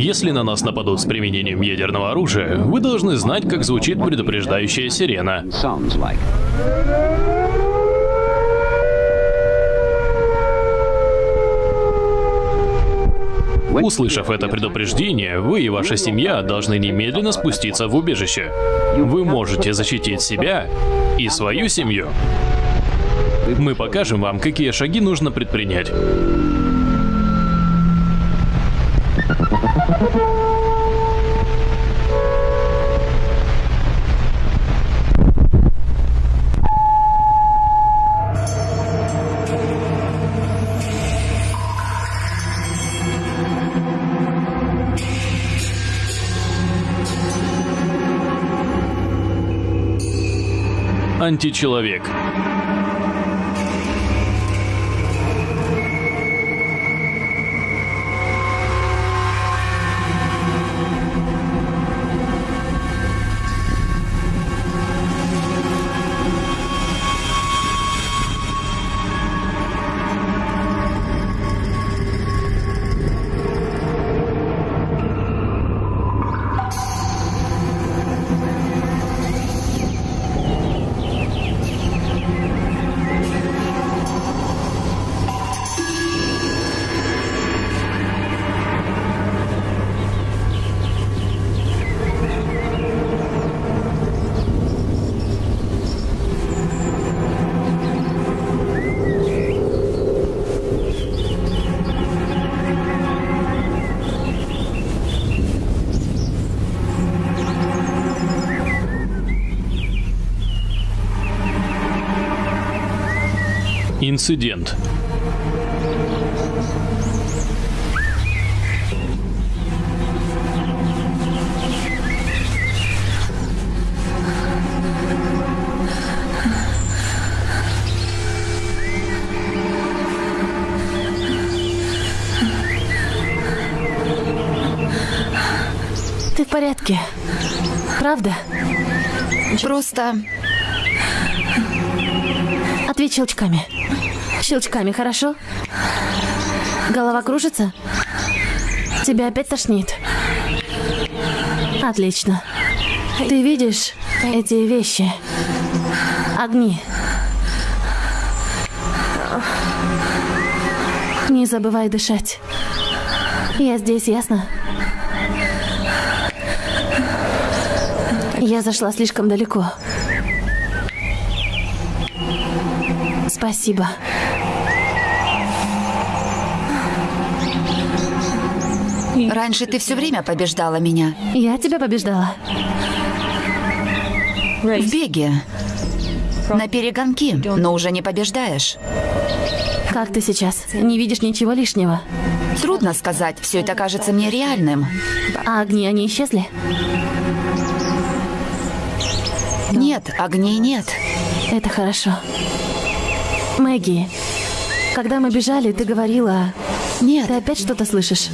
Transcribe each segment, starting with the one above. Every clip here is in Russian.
Если на нас нападут с применением ядерного оружия, вы должны знать, как звучит предупреждающая сирена. Услышав это предупреждение, вы и ваша семья должны немедленно спуститься в убежище. Вы можете защитить себя и свою семью. Мы покажем вам, какие шаги нужно предпринять. Античеловек. Инцидент. Ты в порядке? Правда? Просто Ответь щелчками. Щелчками, хорошо? Голова кружится? Тебя опять тошнит? Отлично. Ты видишь эти вещи? Огни. Не забывай дышать. Я здесь, ясно? Я зашла слишком далеко. Спасибо. Раньше ты все время побеждала меня. Я тебя побеждала. В беге. На перегонки, но уже не побеждаешь. Как ты сейчас? Не видишь ничего лишнего? Трудно сказать, все это кажется мне реальным. А огни, они исчезли? Нет, огней нет. Это хорошо. Мэгги, когда мы бежали, ты говорила... Нет, Ты опять что-то слышишь?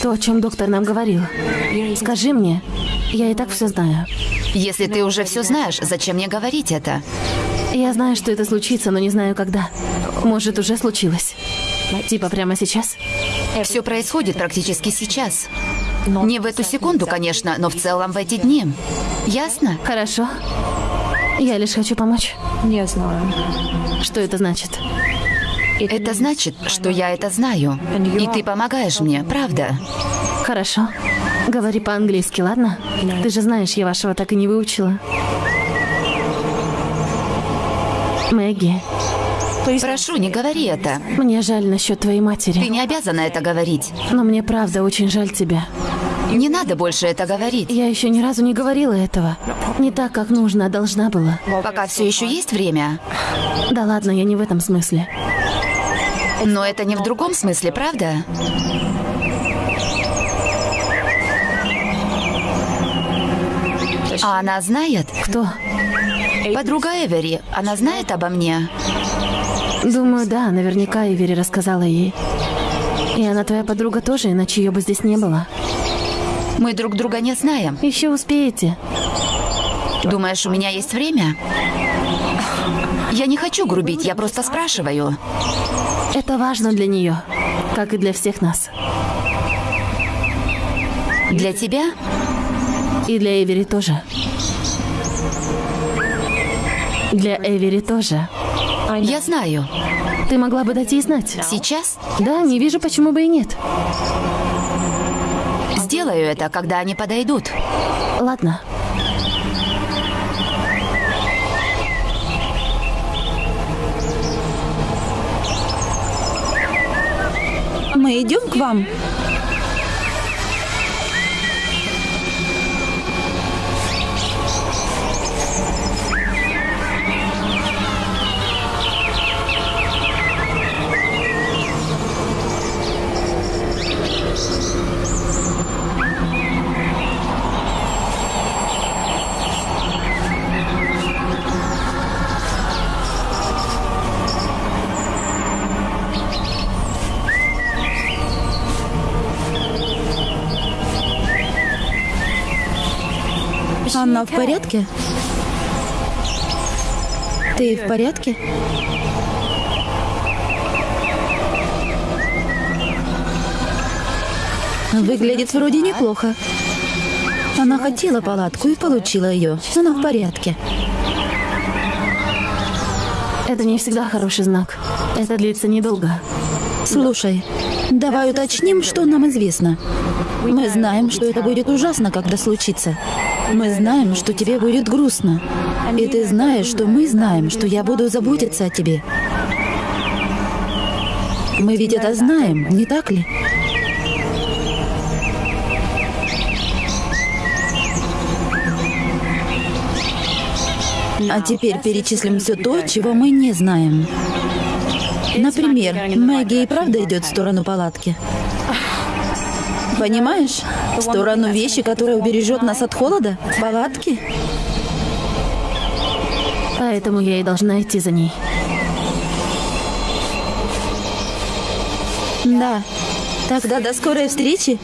То, о чем доктор нам говорил. Скажи мне. Я и так все знаю. если ты уже все знаешь, зачем мне говорить это? Я знаю, что это случится, но не знаю, когда. Может, уже случилось. Типа прямо сейчас? Все происходит практически сейчас. Не в эту секунду, конечно, но в целом в эти дни. Ясно? Хорошо. Я лишь хочу помочь. Не знаю. Что это значит? Это значит, что я это знаю. И ты помогаешь мне, правда? Хорошо. Говори по-английски, ладно? Ты же знаешь, я вашего так и не выучила. Мэгги, Прошу, не говори это. мне жаль насчет твоей Ты матери. не обязана это говорить. Но мне правда очень жаль тебя. Не надо больше это говорить. Я еще ни разу не говорила этого. Не так, как нужно, а должна была. Пока все еще есть время. Да ладно, я не в этом смысле. Но это не в другом смысле, правда? А она знает? Кто? Подруга Эвери, она знает обо мне? Думаю, да, наверняка Ивери рассказала ей. И она твоя подруга тоже, иначе ее бы здесь не было. Мы друг друга не знаем. Еще успеете. Думаешь, у меня есть время? Я не хочу грубить, я просто спрашиваю. Это важно для нее, как и для всех нас. Для тебя? И для Эвери тоже. Для Эвери тоже. Я знаю. Ты могла бы дать ей знать. Сейчас Да, не вижу, почему бы и нет. сделаю это, когда они подойдут. Ладно. Мы идем к вам. В порядке? Ты в порядке? Выглядит вроде неплохо. Она хотела палатку и получила ее. Она в порядке. Это не всегда хороший знак. Это длится недолго. Слушай, давай уточним, что нам известно. Мы знаем, что это будет ужасно, когда случится. Мы знаем, что тебе будет грустно. И ты знаешь, что мы знаем, что я буду заботиться о тебе. Мы ведь это знаем, не так ли? А теперь перечислим все то, чего мы не знаем. Например, Мэгги и правда идет в сторону палатки. Понимаешь? В сторону вещи, которая убережет нас от холода? Палатки? Поэтому я и должна идти за ней. Да. Тогда до скорой встречи.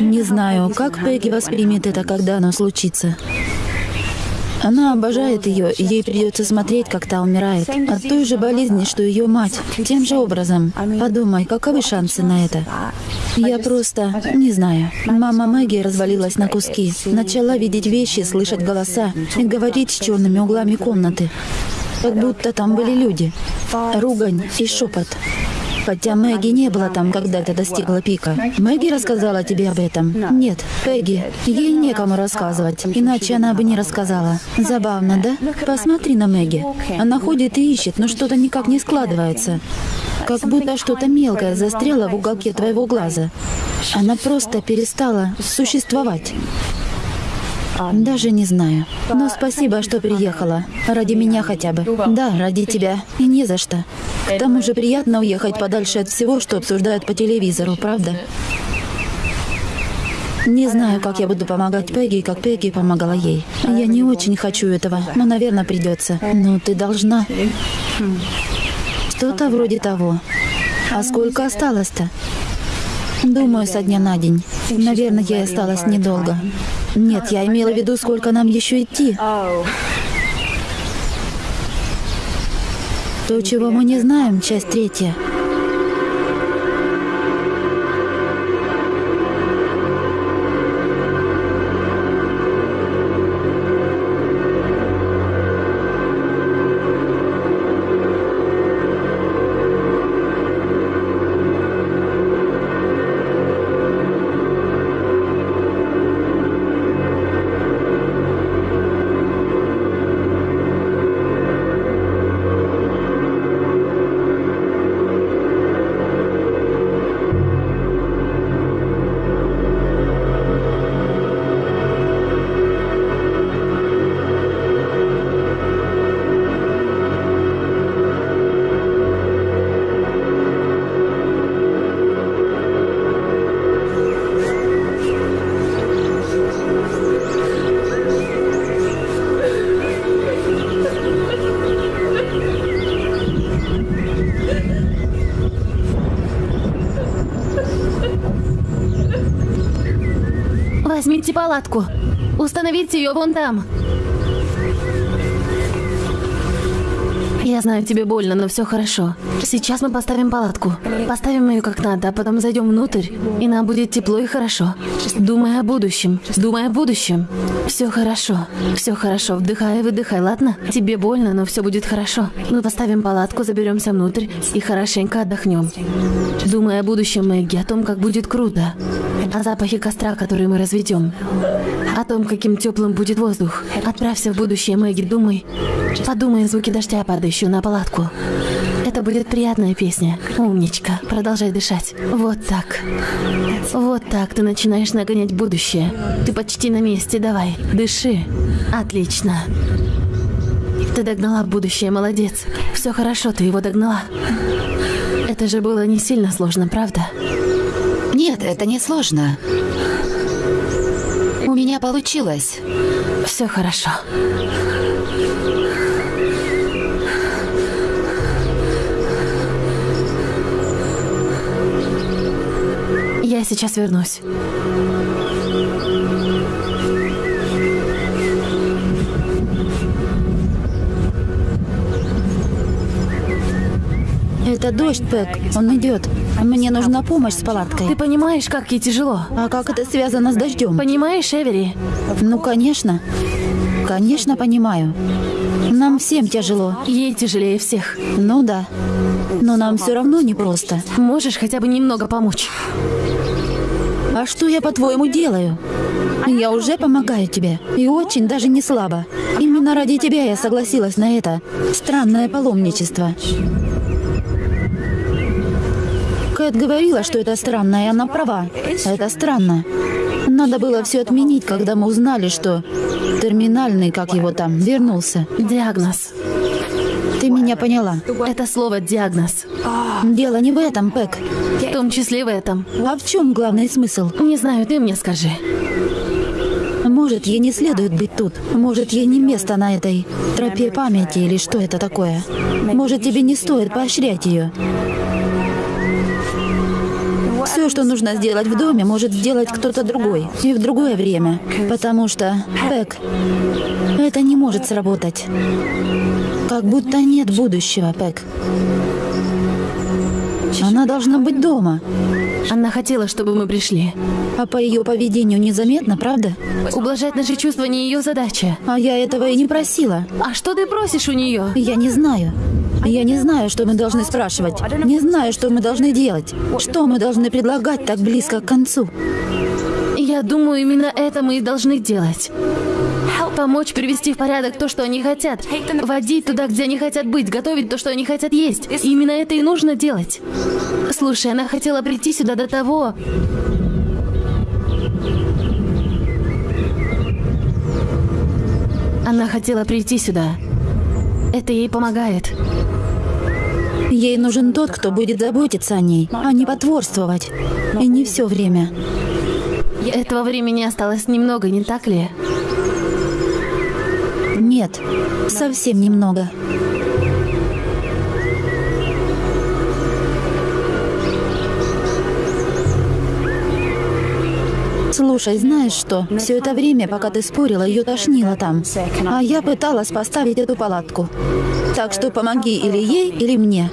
Не знаю, как Пегги воспримет это, когда оно случится. Она обожает ее, ей придется смотреть, как та умирает. От той же болезни, что ее мать. Тем же образом. Подумай, каковы шансы на это? Я просто не знаю. Мама Мэгги развалилась на куски. Начала видеть вещи, слышать голоса и говорить с черными углами комнаты. Как будто там были люди. Ругань и шепот. Хотя Мэгги не было там, когда это достигло пика. Мэгги рассказала тебе об этом? Нет, Пегги. Ей некому рассказывать, иначе она бы не рассказала. Забавно, да? Посмотри на Мэгги. Она ходит и ищет, но что-то никак не складывается. Как будто что-то мелкое застряло в уголке твоего глаза. Она просто перестала существовать. Даже не знаю. Но спасибо, что приехала. Ради меня хотя бы. Да, ради тебя. И не за что. К тому же приятно уехать подальше от всего, что обсуждают по телевизору, правда? Не знаю, как я буду помогать Пегги, как Пегги помогала ей. Я не очень хочу этого, но, наверное, придется. Но ты должна. Что-то вроде того. А сколько осталось-то? Думаю, со дня на день. Наверное, я осталась недолго. Нет, я имела в виду, сколько нам еще идти. То, чего мы не знаем, часть третья. Палатку. Установите ее вон там. Я знаю, тебе больно, но все хорошо. Сейчас мы поставим палатку. Поставим ее как надо, а потом зайдем внутрь, и нам будет тепло и хорошо. Думай о будущем. Думай о будущем. Все хорошо. Все хорошо. Вдыхай и выдыхай, ладно? Тебе больно, но все будет хорошо. Мы поставим палатку, заберемся внутрь и хорошенько отдохнем. Думай о будущем, Мэгги, о том, как будет круто. О запахе костра, который мы разведем. О том, каким теплым будет воздух. Отправься в будущее, Мэгги, думай. Подумай о звуке дождя, падающего на палатку. Это будет приятная песня. Умничка. Продолжай дышать. Вот так. Вот так ты начинаешь нагонять будущее. Ты почти на месте, давай. Дыши. Отлично. Ты догнала будущее, молодец. Все хорошо, ты его догнала. Это же было не сильно сложно, правда? Нет, это не сложно. У меня получилось. Все хорошо. Я сейчас вернусь. Это дождь, Пэк. Он идет. Мне нужна помощь с Ты палаткой. понимаешь, как ей тяжело? А как это связано с дождем? Понимаешь, Эвери? Ну, конечно. Конечно, понимаю. Нам всем тяжело. Ей тяжелее всех. Ну да. Но нам все равно непросто. Можешь хотя бы немного помочь? А что я, по-твоему, делаю? Я уже помогаю тебе. И очень даже не слабо. Именно ради тебя я согласилась на это странное паломничество. Кэт говорила, что это странно, и она права. Это странно. Надо было все отменить, когда мы узнали, что терминальный, как его там, вернулся. Диагноз. Ты меня поняла. Это слово «диагноз». Дело не в этом, Пэк. В том числе в этом. А в чем главный смысл? Не знаю, ты мне скажи. Может, ей не следует быть тут. Может, ей не место на этой тропе памяти или что это такое. Может, тебе не стоит поощрять ее. Все, что нужно сделать в доме, может сделать кто-то другой. И в другое время. Потому что, Пэк, это не может сработать. Как будто нет будущего, Пэк. Она должна быть дома. Она хотела, чтобы мы пришли. А по ее поведению незаметно, правда? Ублажать наши чувства не ее задача. А я этого и не просила. А что ты просишь у нее? Я не знаю. Я не знаю, что мы должны спрашивать. Не знаю, что мы должны делать. Что мы должны предлагать так близко к концу. Я думаю, именно это мы и должны делать. Помочь привести в порядок то, что они хотят. Водить туда, где они хотят быть. Готовить то, что они хотят есть. Именно это и нужно делать. Слушай, она хотела прийти сюда до того... Она хотела прийти сюда. Это ей помогает. Ей нужен тот, кто будет заботиться о ней, а не потворствовать. И не все время. Этого времени осталось немного, не так ли? Нет, совсем немного. Слушай, знаешь что? Все это время, пока ты спорила, ее тошнило там. А я пыталась поставить эту палатку. Так что помоги или ей, или мне.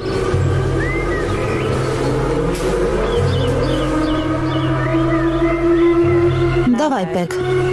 Давай, Пэк.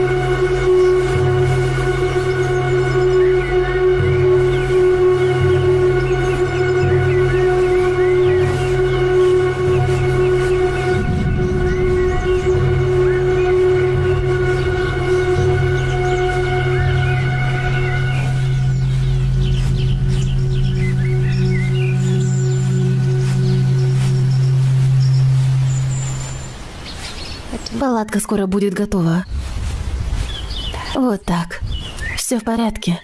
Скоро будет готова. Вот так. Все в порядке.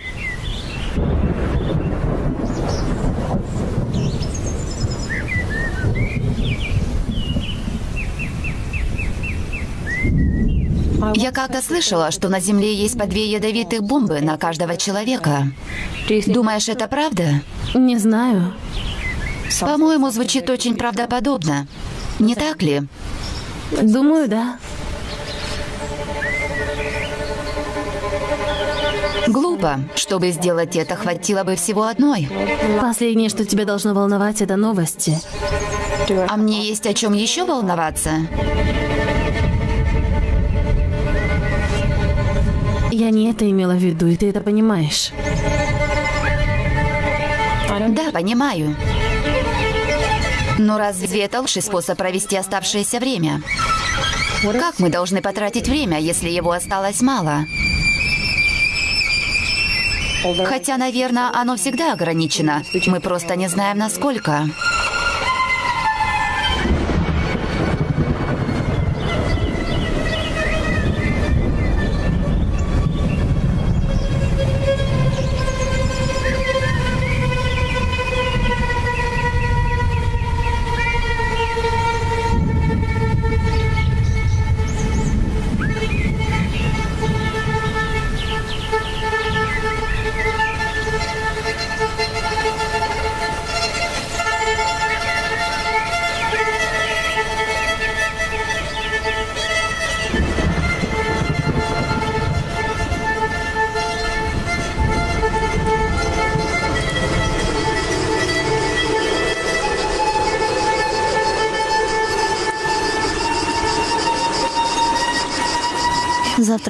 Я как-то слышала, что на Земле есть по две ядовитых бомбы на каждого человека. Думаешь, это правда? Не знаю. По-моему, звучит очень правдоподобно. Не так ли? Думаю, да. Глупо. Чтобы сделать это, хватило бы всего одной. Последнее, что тебя должно волновать, это новости. А мне есть о чем еще волноваться. Я не это имела в виду, и ты это понимаешь. Да, понимаю. Но разве это лучший способ провести оставшееся время? Как мы должны потратить время, если его осталось мало? Хотя, наверное, оно всегда ограничено. Мы просто не знаем, насколько.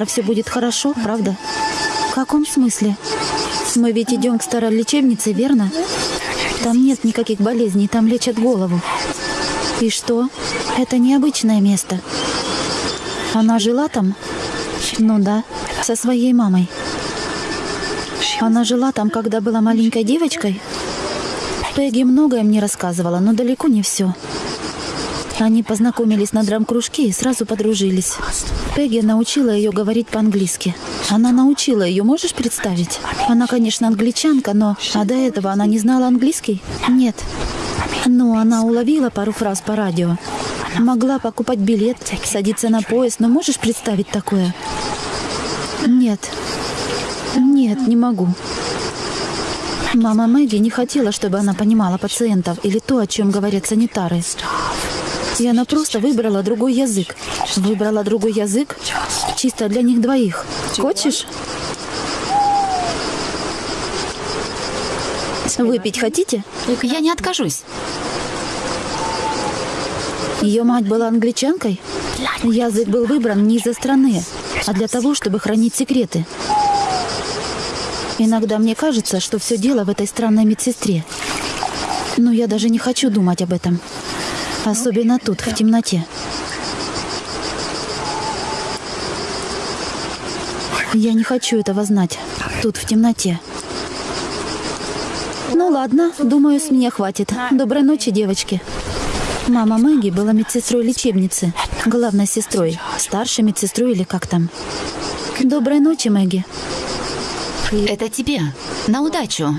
Завтра все будет хорошо, правда? В каком смысле? Мы ведь идем к старой лечебнице, верно? Там нет никаких болезней, там лечат голову. И что? Это необычное место. Она жила там? Ну да, со своей мамой. Она жила там, когда была маленькой девочкой? Пегги многое мне рассказывала, но далеко не все. Они познакомились на драм-кружке и сразу подружились. Пегги научила ее говорить по-английски. Она научила ее, можешь представить? Она, конечно, англичанка, но... А до этого она не знала английский? Нет. Ну, она уловила пару фраз по радио. Могла покупать билет, садиться на поезд, но можешь представить такое? Нет. Нет, не могу. Мама Мэгги не хотела, чтобы она понимала пациентов или то, о чем говорят санитары. И она просто выбрала другой язык. Выбрала другой язык чисто для них двоих. Хочешь? Выпить хотите? Я не откажусь. Ее мать была англичанкой. Язык был выбран не из-за страны, а для того, чтобы хранить секреты. Иногда мне кажется, что все дело в этой странной медсестре. Но я даже не хочу думать об этом. Особенно тут, в темноте. Я не хочу этого знать. Тут, в темноте. Ну ладно, думаю, с меня хватит. Доброй ночи, девочки. Мама Мэгги была медсестрой лечебницы, главной сестрой, старшей медсестрой или как там. Доброй ночи, Мэгги. Это тебе. На удачу.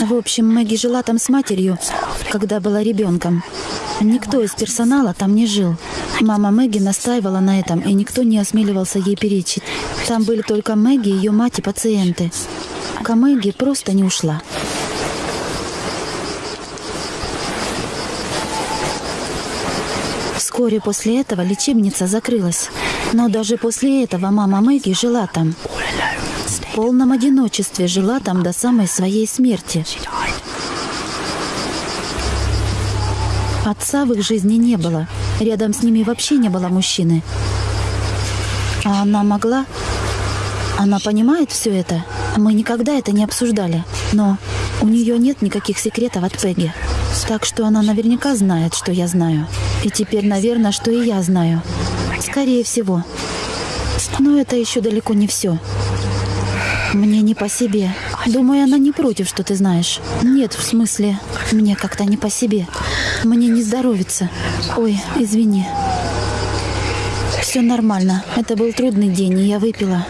В общем, Мэгги жила там с матерью, когда была ребенком. Никто из персонала там не жил. Мама Мэгги настаивала на этом, и никто не осмеливался ей перечить. Там были только Мэгги, ее мать и пациенты. А Мэгги просто не ушла. Вскоре после этого лечебница закрылась. Но даже после этого мама Мэгги жила там. В полном одиночестве жила там до самой своей смерти. Отца в их жизни не было. Рядом с ними вообще не было мужчины. А она могла? Она понимает все это? Мы никогда это не обсуждали. Но у нее нет никаких секретов от Пегги. Так что она наверняка знает, что я знаю. И теперь, наверное, что и я знаю. Скорее всего. Но это еще далеко не все. Мне не по себе. Думаю, она не против, что ты знаешь. Нет, в смысле, мне как-то не по себе. Мне не здоровится. Ой, извини. Все нормально. Это был трудный день, и я выпила.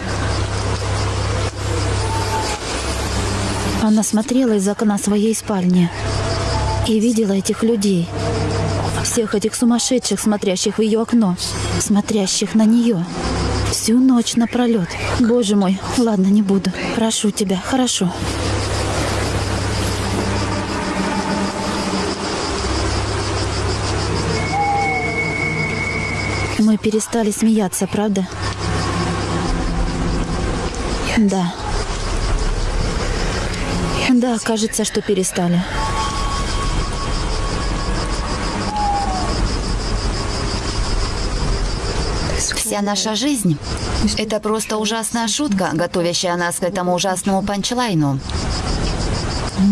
Она смотрела из окна своей спальни и видела этих людей. Всех этих сумасшедших, смотрящих в ее окно, смотрящих на нее. Всю ночь напролет. Боже мой, ладно, не буду. Прошу тебя, хорошо. Мы перестали смеяться, правда? Да. Да, кажется, что перестали. Вся наша жизнь — это просто ужасная шутка, готовящая нас к этому ужасному панчлайну.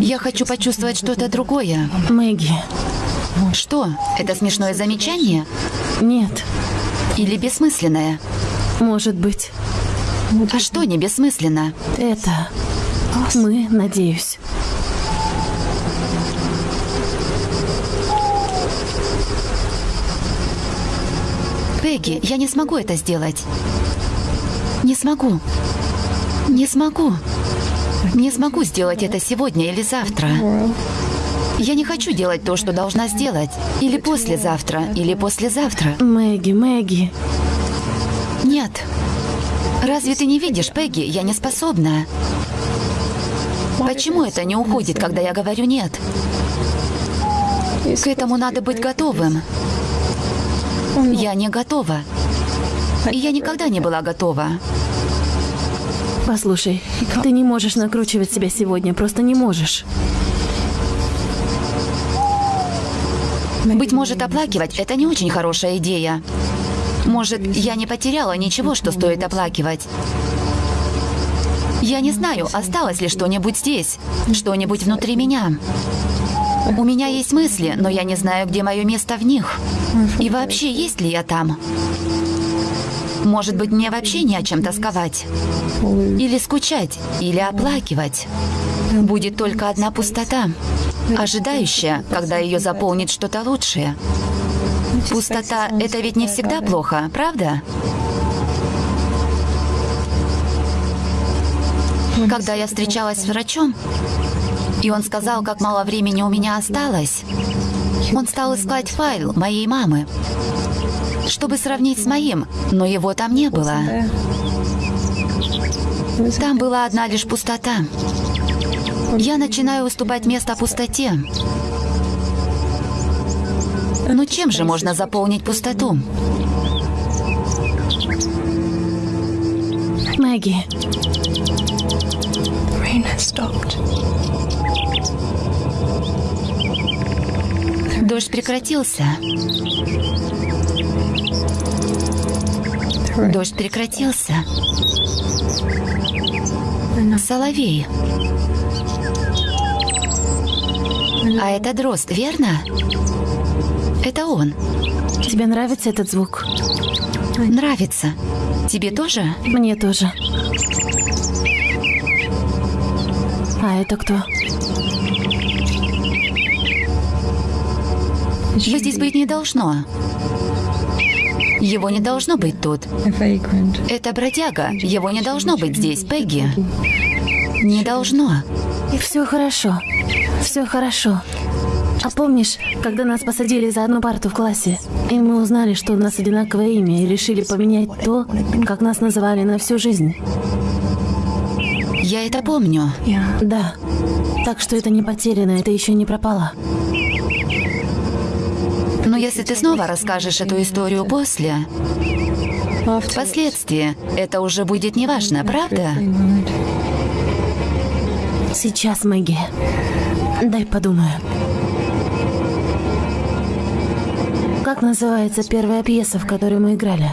Я хочу почувствовать что-то другое. Мэгги, Что? Это смешное замечание? нет, Или бессмысленное? может быть, А что не бессмысленно? это мы, надеюсь. Пегги, я не смогу это сделать. Не смогу. Не смогу. Не смогу сделать это сегодня или завтра. Я не хочу делать то, что должна сделать. Или послезавтра, или послезавтра. Мэгги, Мэгги, Нет. Разве ты не видишь, Пегги, я не способна. Почему это не уходит, когда я говорю «нет»? К этому надо быть готовым. Я не готова. И я никогда не была готова. послушай, ты не можешь накручивать себя сегодня, просто не можешь. Быть может, оплакивать – это не очень хорошая идея. Может, я не потеряла ничего, что стоит оплакивать. Я не знаю, осталось ли что-нибудь здесь, что-нибудь внутри меня. У меня есть мысли, но я не знаю, где мое место в них. И вообще, есть ли я там? Может быть, мне вообще не о чем тосковать? Или скучать, или оплакивать? Будет только одна пустота, ожидающая, когда ее заполнит что-то лучшее. Пустота – это ведь не всегда плохо, правда? Когда я встречалась с врачом, и он сказал, как мало времени у меня осталось, он стал искать файл моей мамы, чтобы сравнить с моим, но его там не было. Там была одна лишь пустота. Я начинаю уступать место пустоте. Но чем же можно заполнить пустоту? Мэгги, rain has stopped. Дождь прекратился. Дождь прекратился. Соловей. А это дрозд, верно? Это он. тебе нравится этот звук? Нравится. Тебе тоже? Мне тоже. А это кто? Его здесь быть не должно. Его не должно быть тут. Это бродяга. Его не должно быть здесь, Пегги. Не должно. Все хорошо. Все хорошо. А помнишь, когда нас посадили за одну парту в классе, и мы узнали, что у нас одинаковое имя, и решили поменять то, как нас называли на всю жизнь? Я это помню. Да. Так что это не потеряно, это еще не пропало. Если ты снова расскажешь эту историю после, впоследствии, это уже будет неважно, правда? Сейчас, Мэгги. Дай подумаю. Как называется первая пьеса, в которой мы играли?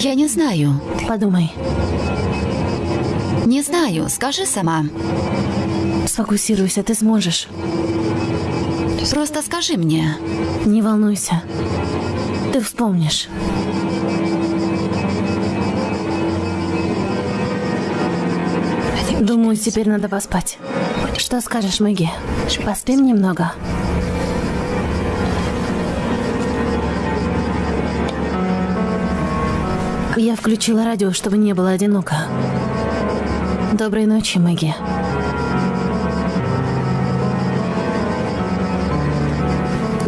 Я не знаю. Подумай. Не знаю. Скажи сама. Сфокусируйся, ты сможешь. Просто скажи мне. Не волнуйся. Ты вспомнишь. Думаю, теперь надо поспать. Что скажешь, Мэгги? Поспим немного? Я включила радио, чтобы не было одиноко. Доброй ночи, Мэгги.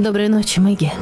Доброй ночи, Мэгги.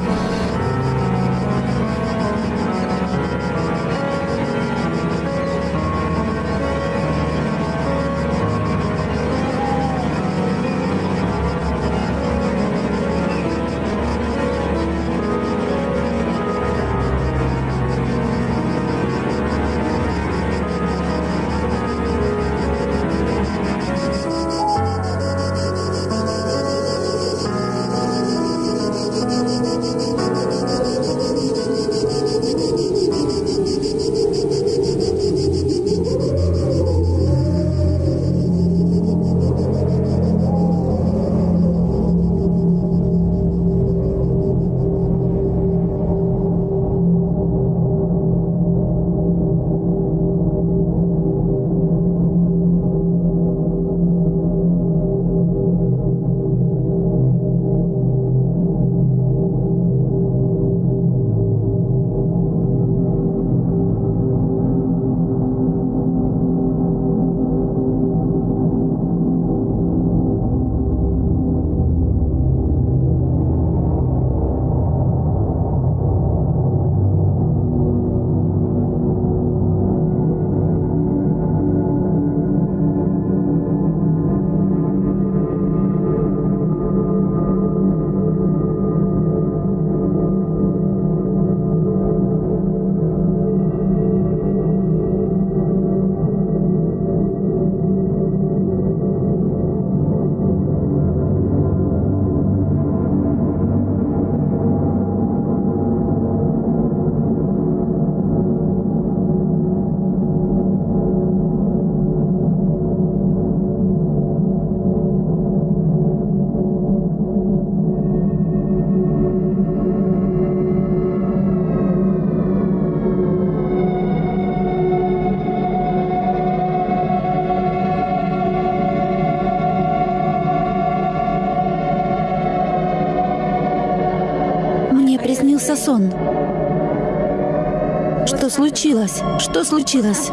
Случилось? Что случилось?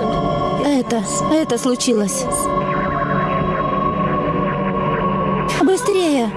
Это, это случилось. Быстрее!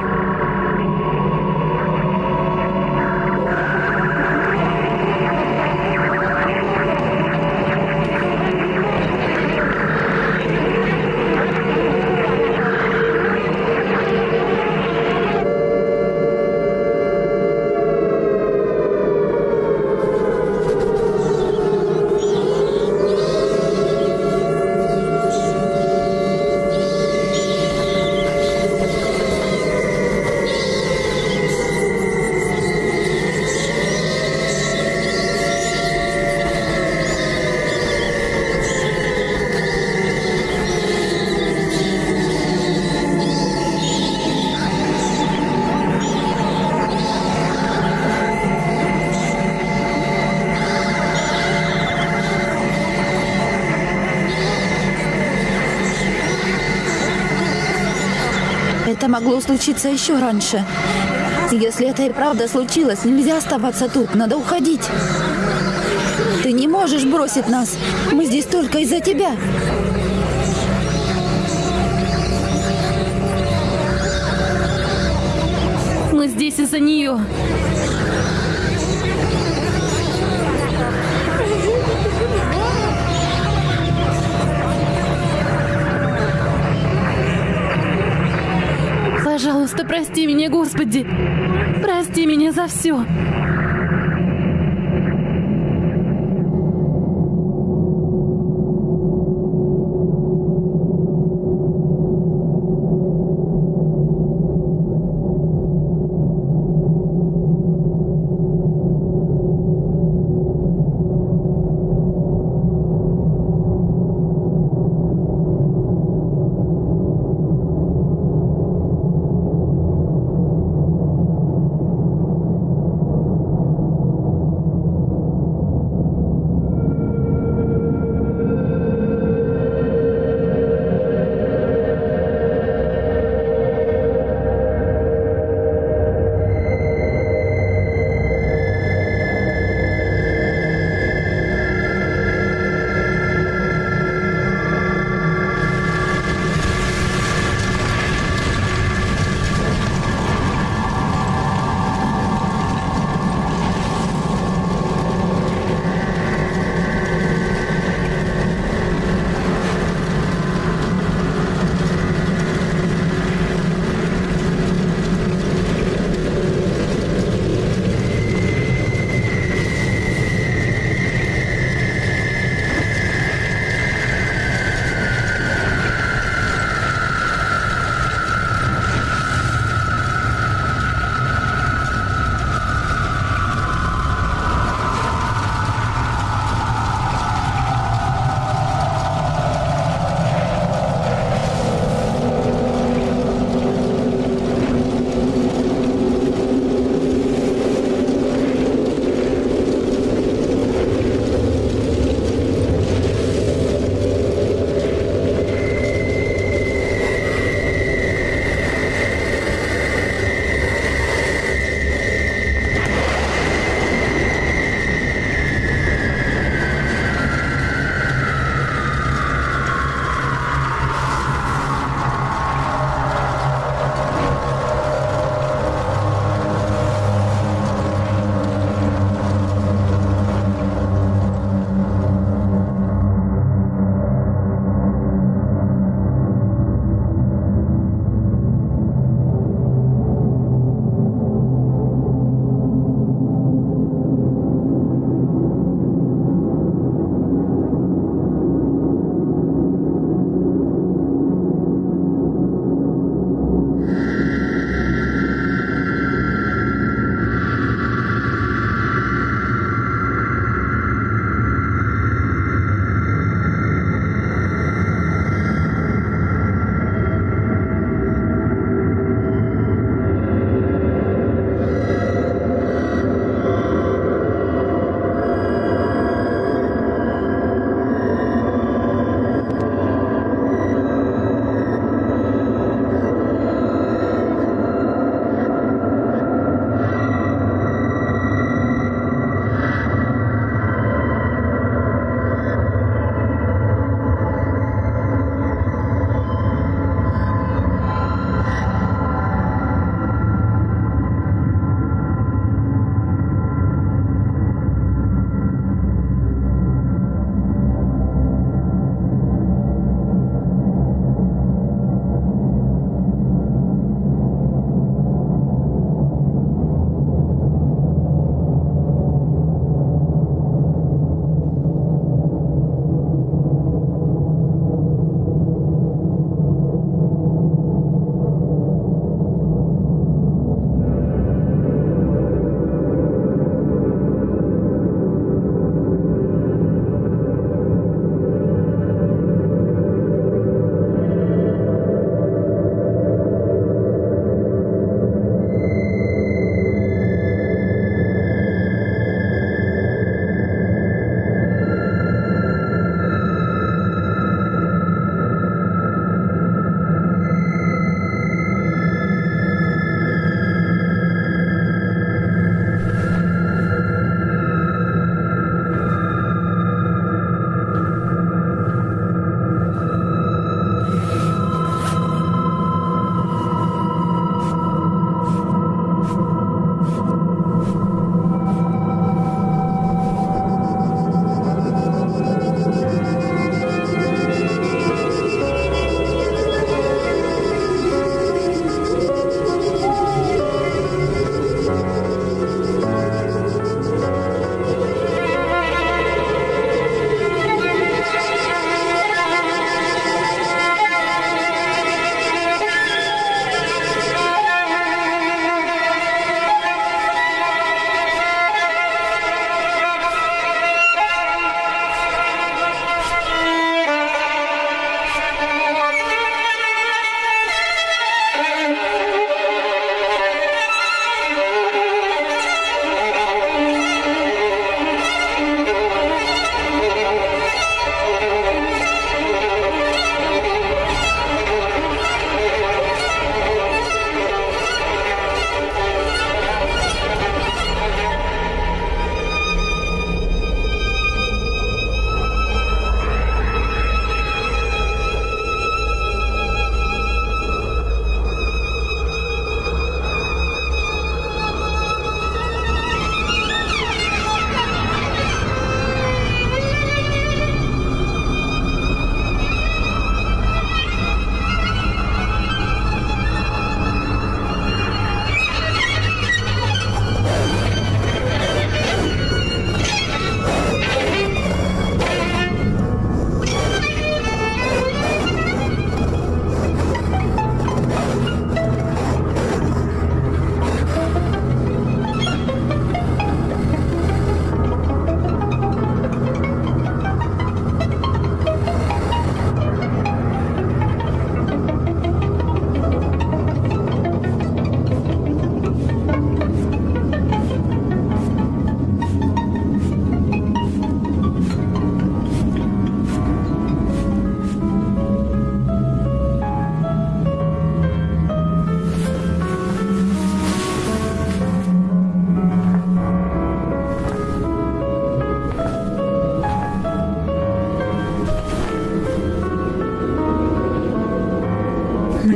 Это могло случиться еще раньше. Если это и правда случилось, нельзя оставаться тут, надо уходить. Ты не можешь бросить нас. Мы здесь только из-за тебя. Мы здесь из-за нее. Пожалуйста, прости меня, Господи. Прости меня за все.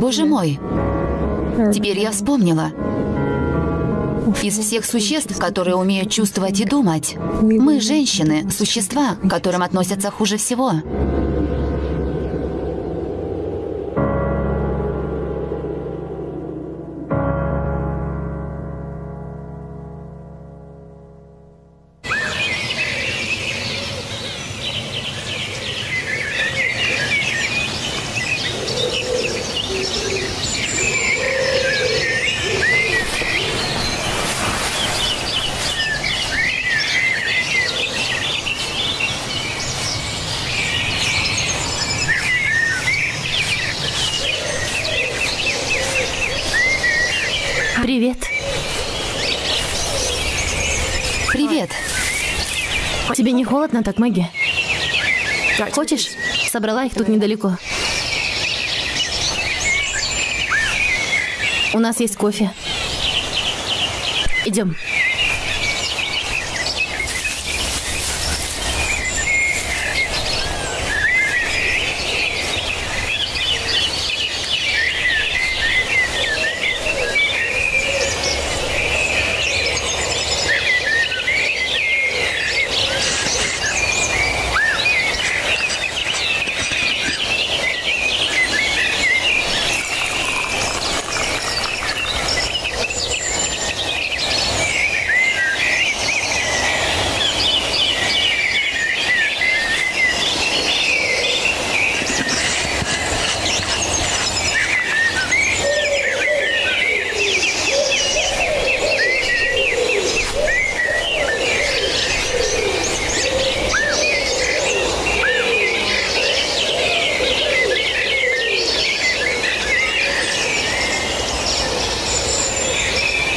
Боже мой! Теперь я вспомнила. Из всех существ, которые умеют чувствовать и думать, мы, женщины, существа, к которым относятся хуже всего. Холодно так, Мэгги? Хочешь? Собрала их тут недалеко. У нас есть кофе. Идем.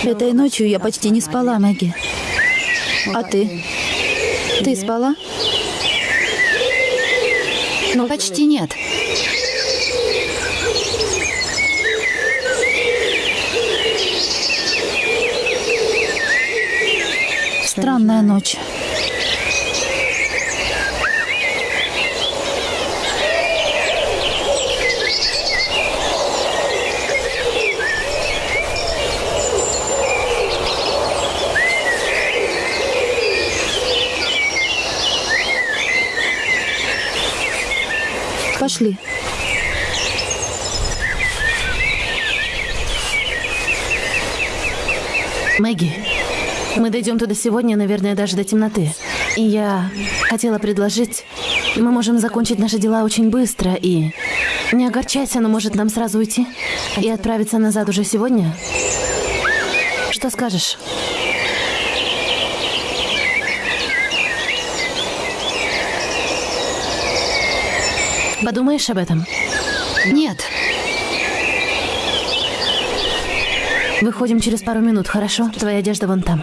Этой ночью я почти не спала, Мэгги. А ты? Ты спала? Почти нет. Странная ночь. Пошли. Мэгги, мы дойдем туда сегодня, наверное, даже до темноты. И я хотела предложить, мы можем закончить наши дела очень быстро и... Не огорчайся, но может нам сразу уйти и отправиться назад уже сегодня? Что скажешь? Подумаешь об этом? Нет. Выходим через пару минут, хорошо? Твоя одежда вон там.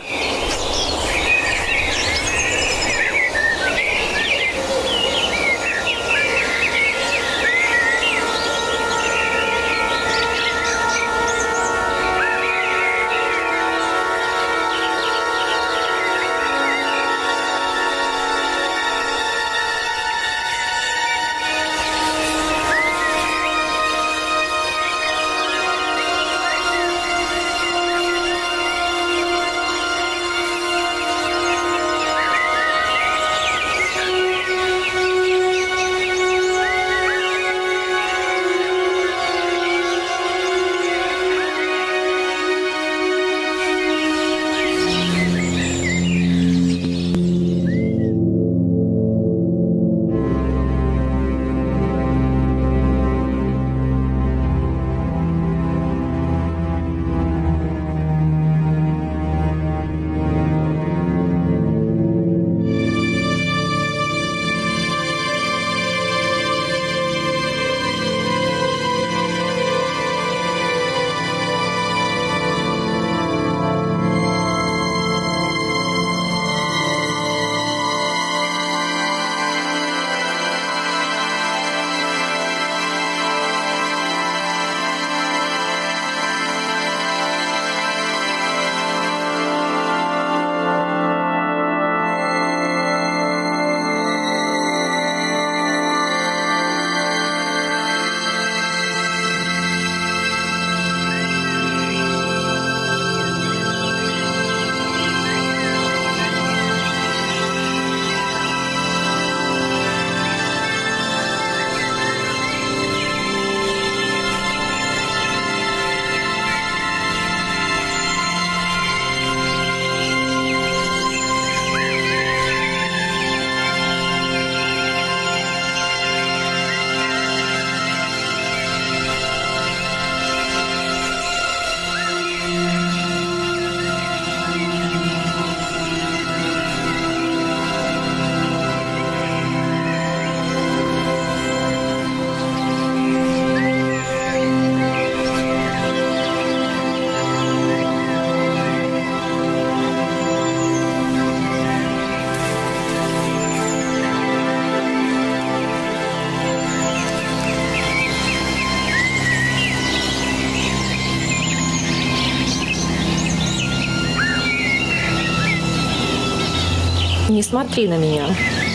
Смотри на меня.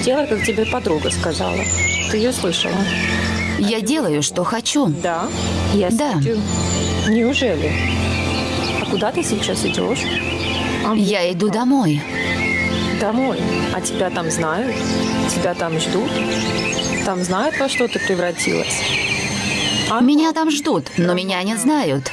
Делай, как тебе подруга сказала. Ты ее слышала? Я делаю, что хочу. Да. Я Да. смотрю. Неужели? А куда ты сейчас идешь? А, Я иду домой. Домой. А тебя там знают? Тебя там ждут? Там знают, во что ты превратилась? А Меня там ждут, но меня не знают.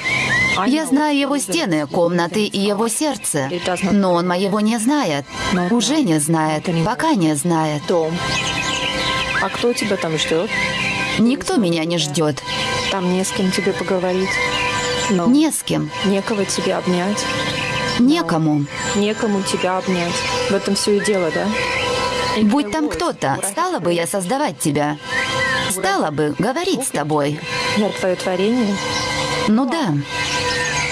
Я знаю его стены, комнаты и его сердце. Но он моего не знает. Уже не знает. Пока не знает. А кто тебя там ждет? Никто меня не ждет. Там не с кем тебе поговорить. Но Не с кем. некого тебе обнять. Некому. Некому тебя обнять. В этом все и дело, да? Будь там кто-то, стала бы я создавать тебя. Стала бы говорить с тобой. Я твое творение. Ну да.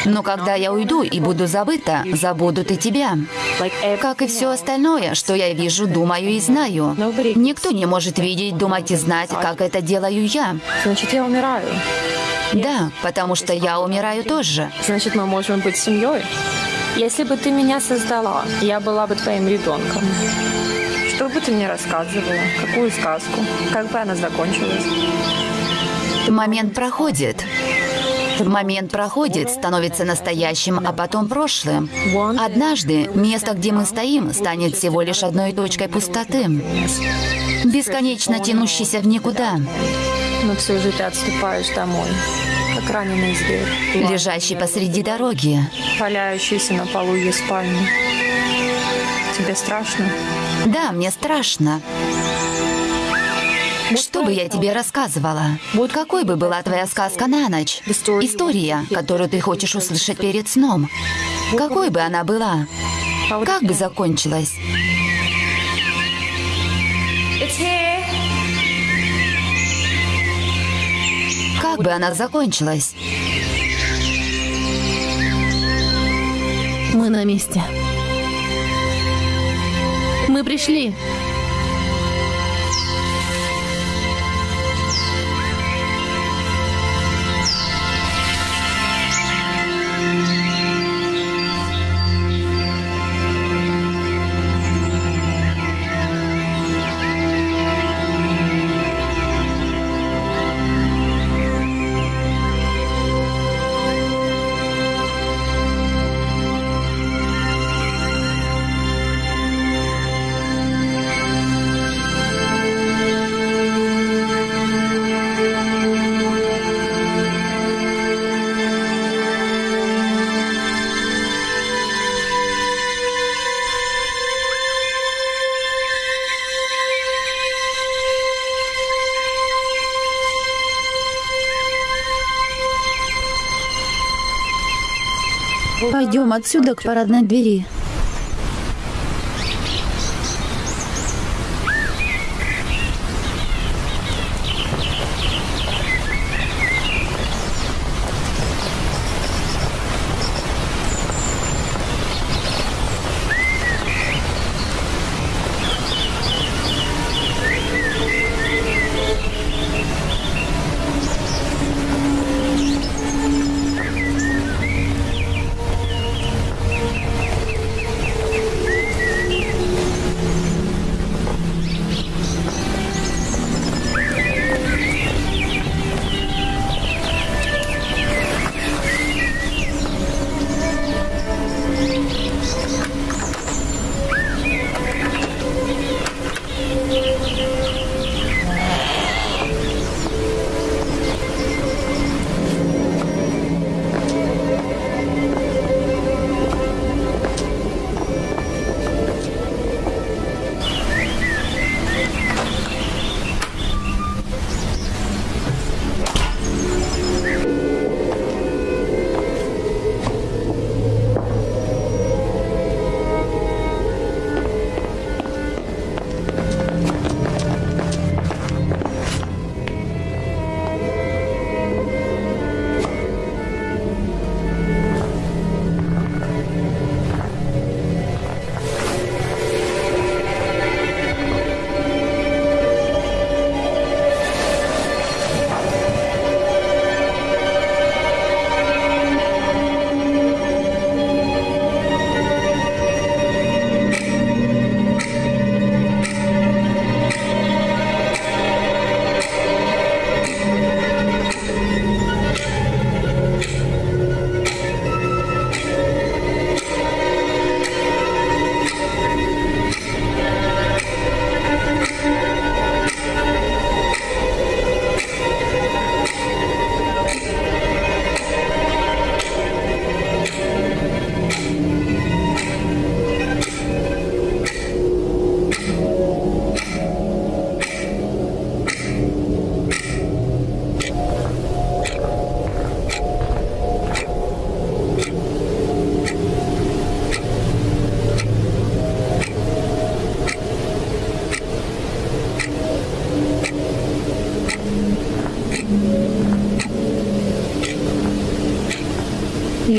Но когда я уйду и буду забыта, забудут и тебя. Как и все остальное, что я вижу, думаю и знаю. Никто не может видеть, думать и знать, как это делаю я. Значит, я умираю. Да, потому что я умираю тоже. Значит, мы можем быть семьей. Если бы ты меня создала, я была бы твоим ребенком. Что бы ты мне рассказывала? Какую сказку? Как бы она закончилась? Момент проходит. Момент проходит, становится настоящим, а потом прошлым. Однажды место, где мы стоим, станет всего лишь одной точкой пустоты, бесконечно тянущейся в никуда, Но все же ты отступаешь домой, как раненый зверь, лежащий посреди дороги. валяющийся на полу ее спальни. Тебе страшно? Да, мне страшно. Что бы я тебе рассказывала? Какой бы была твоя сказка на ночь? История, которую ты хочешь услышать перед сном. Какой бы она была? Как бы закончилась? Как бы она закончилась? Мы на месте. Мы пришли. Отсюда к парадной двери.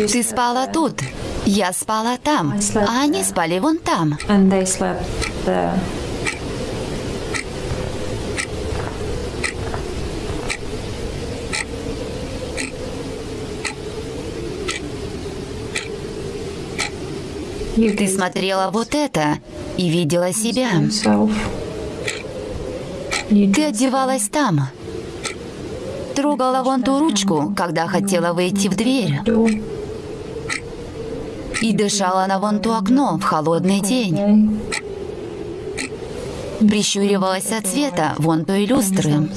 Ты спала тут, я спала там, а они спали вон там. Ты смотрела вот это и видела себя. Ты одевалась там. Трогала вон ту ручку, когда хотела выйти в дверь. И дышала на вон то окно в холодный день. Прищуривалась от света вон той люстры.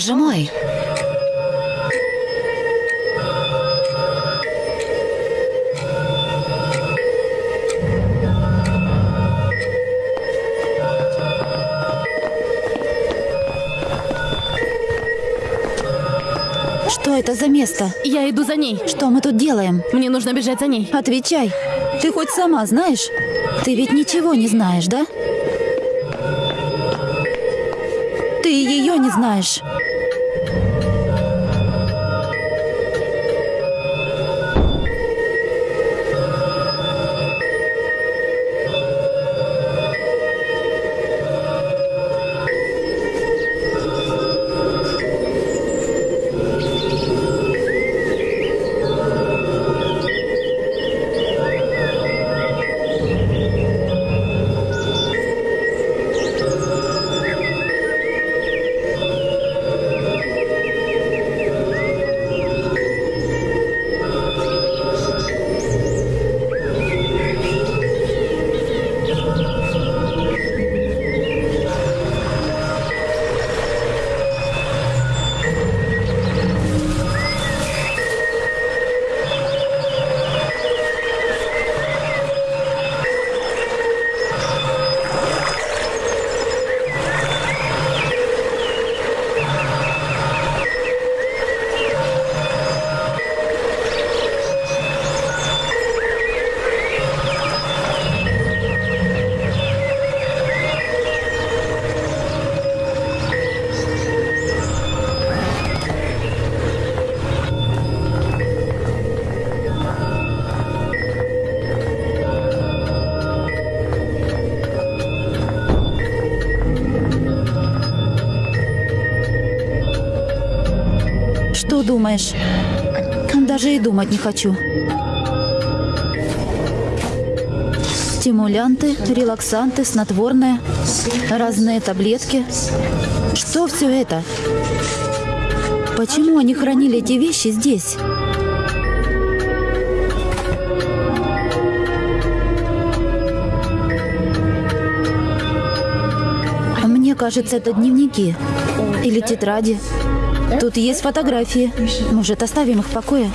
Боже мой! Что это за место? Я иду за ней. Что мы тут делаем? Мне нужно бежать за ней. Отвечай. Ты хоть сама знаешь? Ты ведь ничего не знаешь, да? Ты ее не знаешь. Что думаешь? Даже и думать не хочу. Стимулянты, релаксанты, снотворные, разные таблетки. Что все это? Почему они хранили эти вещи здесь? Мне кажется, это дневники или тетради. Тут есть фотографии. Может, оставим их в покое?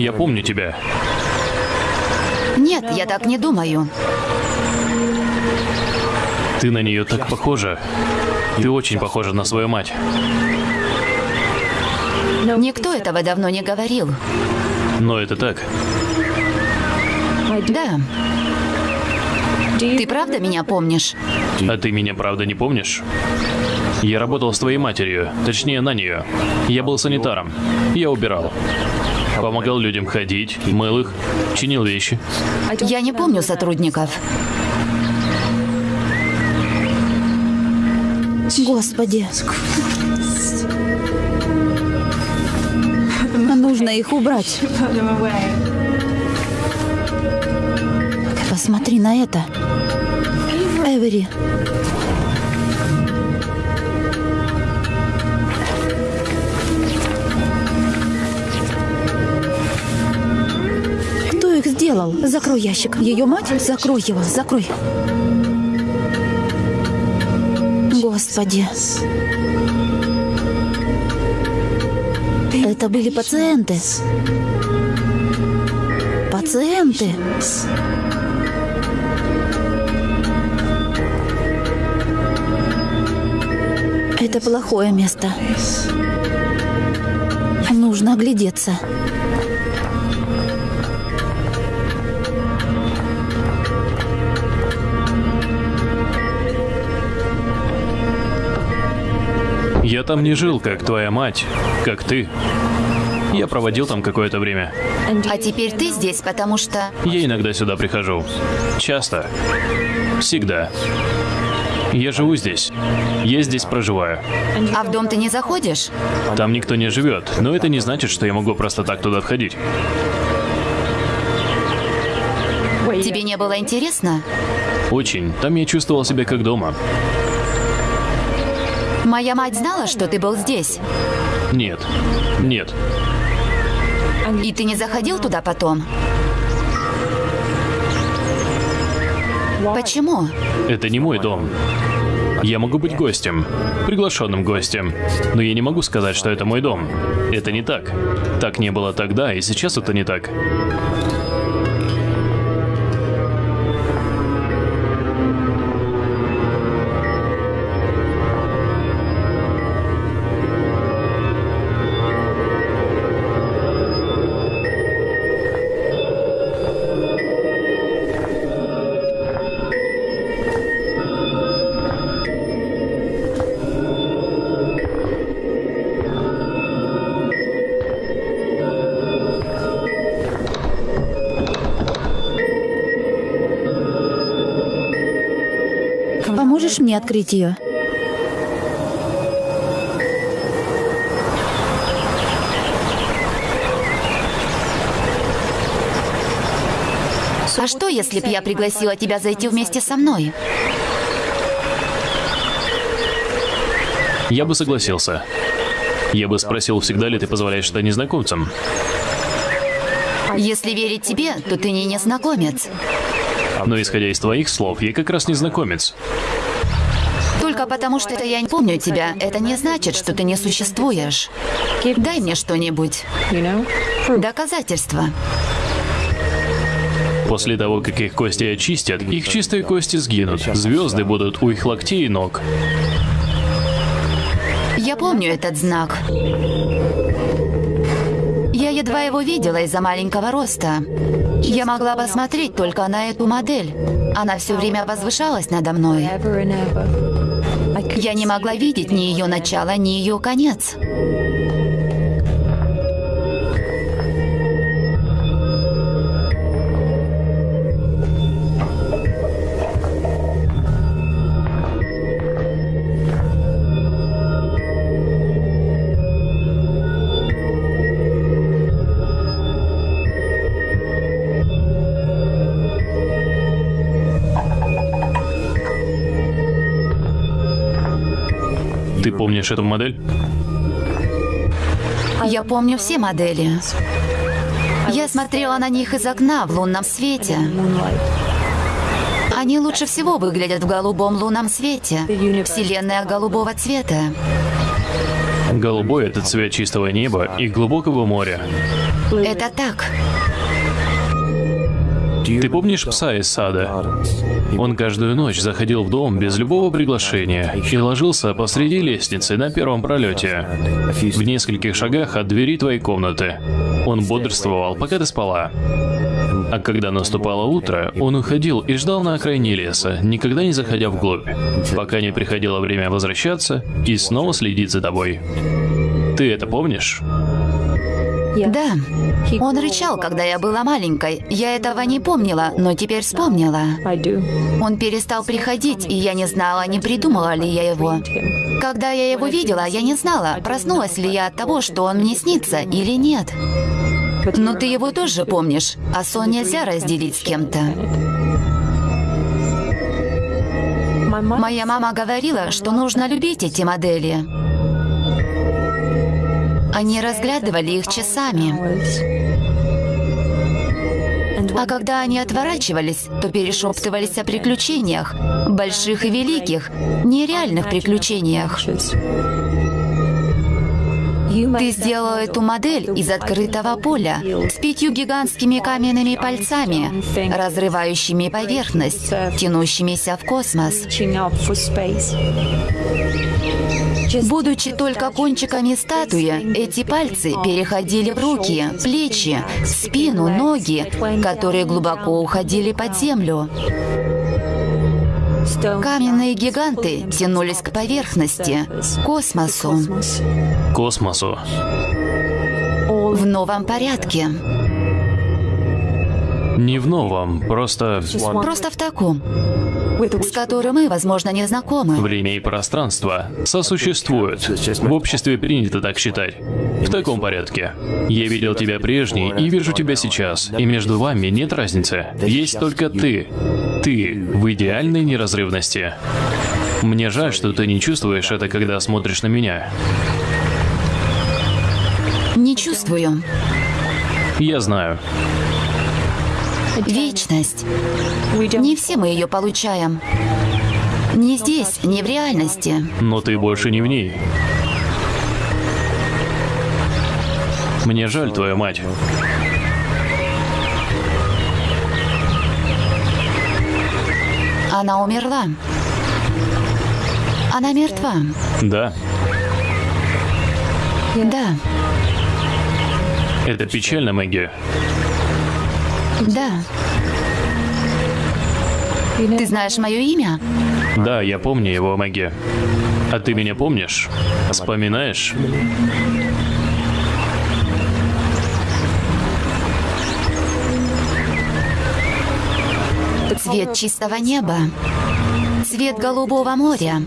Я помню тебя. Нет, я так не думаю. Ты на нее так похожа. Ты очень похожа на свою мать. Никто этого давно не говорил. Но это так. Да. Ты правда меня помнишь? А ты меня правда не помнишь? Я работал с твоей матерью, точнее на нее. Я был санитаром. Я убирал. Помогал людям ходить, мыл их, чинил вещи. Я не помню сотрудников. Господи. Нужно их убрать. Посмотри на это. Эвери. Сделал? Закрой ящик. Ее мать? Закрой его, закрой. Господи. Это были пациенты. Пациенты. Это плохое место. Нужно оглядеться. Я там не жил, как твоя мать, как ты. Я проводил там какое-то время. А теперь ты здесь, потому что... Я иногда сюда прихожу. Часто. Всегда. Я живу здесь. Я здесь проживаю. А в дом ты не заходишь? Там никто не живет, но это не значит, что я могу просто так туда входить. Тебе не было интересно? Очень. Там я чувствовал себя как дома. Моя мать знала, что ты был здесь. Нет. Нет. И ты не заходил туда потом? Почему? Это не мой дом. Я могу быть гостем, приглашенным гостем, но я не могу сказать, что это мой дом. Это не так. Так не было тогда, и сейчас это не так. Поможешь мне открыть ее? А что, если б я пригласила тебя зайти вместе со мной? Я бы согласился. Я бы спросил, всегда ли ты позволяешь это незнакомцам. Если верить тебе, то ты не незнакомец. Но исходя из твоих слов, я как раз незнакомец. Потому, что это я не помню тебя, это не значит, что ты не существуешь. Дай мне что-нибудь. Доказательства. После того, как их кости очистят, их чистые кости сгинут. Звезды будут у их локтей и ног. Я помню этот знак. Я едва его видела из-за маленького роста. Я могла посмотреть только на эту модель. Она все время возвышалась надо мной. Я не могла видеть ни ее начало, ни ее конец. Ты помнишь эту модель? Я помню все модели. Я смотрела на них из окна в лунном свете. Они лучше всего выглядят в голубом лунном свете. Вселенная голубого цвета. Голубой — это цвет чистого неба и глубокого моря. Это так. Ты помнишь пса из сада? Он каждую ночь заходил в дом без любого приглашения и ложился посреди лестницы на первом пролете, в нескольких шагах от двери твоей комнаты. Он бодрствовал, пока ты спала. А когда наступало утро, он уходил и ждал на окраине леса, никогда не заходя вглубь, пока не приходило время возвращаться и снова следить за тобой. Ты это помнишь? Да. Он рычал, когда я была маленькой. Я этого не помнила, но теперь вспомнила. Он перестал приходить, и я не знала, не придумала ли я его. Когда я его видела, я не знала, проснулась ли я от того, что он мне снится или нет. Но ты его тоже помнишь, а сон нельзя разделить с кем-то. Моя мама говорила, что нужно любить эти модели. Они разглядывали их часами. А когда они отворачивались, то перешептывались о приключениях, больших и великих, нереальных приключениях. Ты сделал эту модель из открытого поля с пятью гигантскими каменными пальцами, разрывающими поверхность, тянущимися в космос. Будучи только кончиками статуи, эти пальцы переходили в руки, плечи, спину, ноги, которые глубоко уходили под землю. Каменные гиганты тянулись к поверхности, космосу, Космосу. в новом порядке. Не в новом, просто Просто в таком, с которым мы, возможно, не знакомы. время и пространство сосуществуют. В обществе принято так считать. В таком порядке. Я видел тебя прежний и вижу тебя сейчас, и между вами нет разницы. Есть только ты. Ты в идеальной неразрывности. Мне жаль, что ты не чувствуешь это, когда смотришь на меня. Не чувствую. Я знаю. Вечность. Не все мы ее получаем. Не здесь, не в реальности. Но ты больше не в ней. Мне жаль твою мать. Она умерла. Она мертва. Да, Да, это печально, Мэгги. Да. Ты знаешь мое имя? Да, я помню его, Мэгги. А ты меня помнишь? Вспоминаешь? Цвет чистого неба. Цвет голубого моря.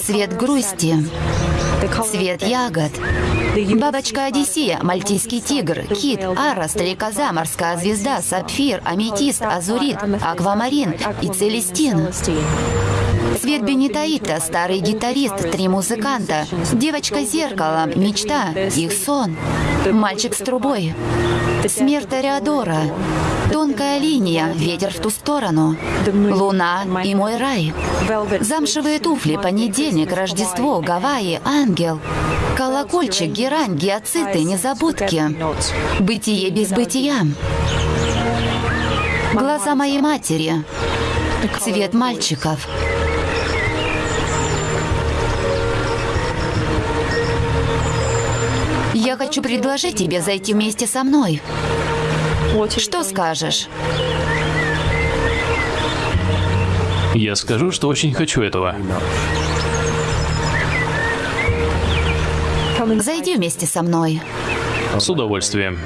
Цвет грусти. Цвет ягод. Бабочка Одиссея, мальтийский тигр, кит, ара, стрекоза, морская звезда, сапфир, аметист, азурит, аквамарин и целестин. Цвет бенитаита, старый гитарист, три музыканта, девочка зеркало, мечта, их сон, мальчик с трубой, смерть Тореадора, тонкая линия, ветер в ту сторону, луна и мой рай, замшевые туфли, понедельник, Рождество, Гавайи, ангел, колокольчик, герань, гиацинты, незабудки, бытие без бытия, глаза моей матери, цвет мальчиков. Я хочу предложить тебе зайти вместе со мной. Что скажешь? Я скажу, что очень хочу этого. Зайди вместе со мной. С удовольствием.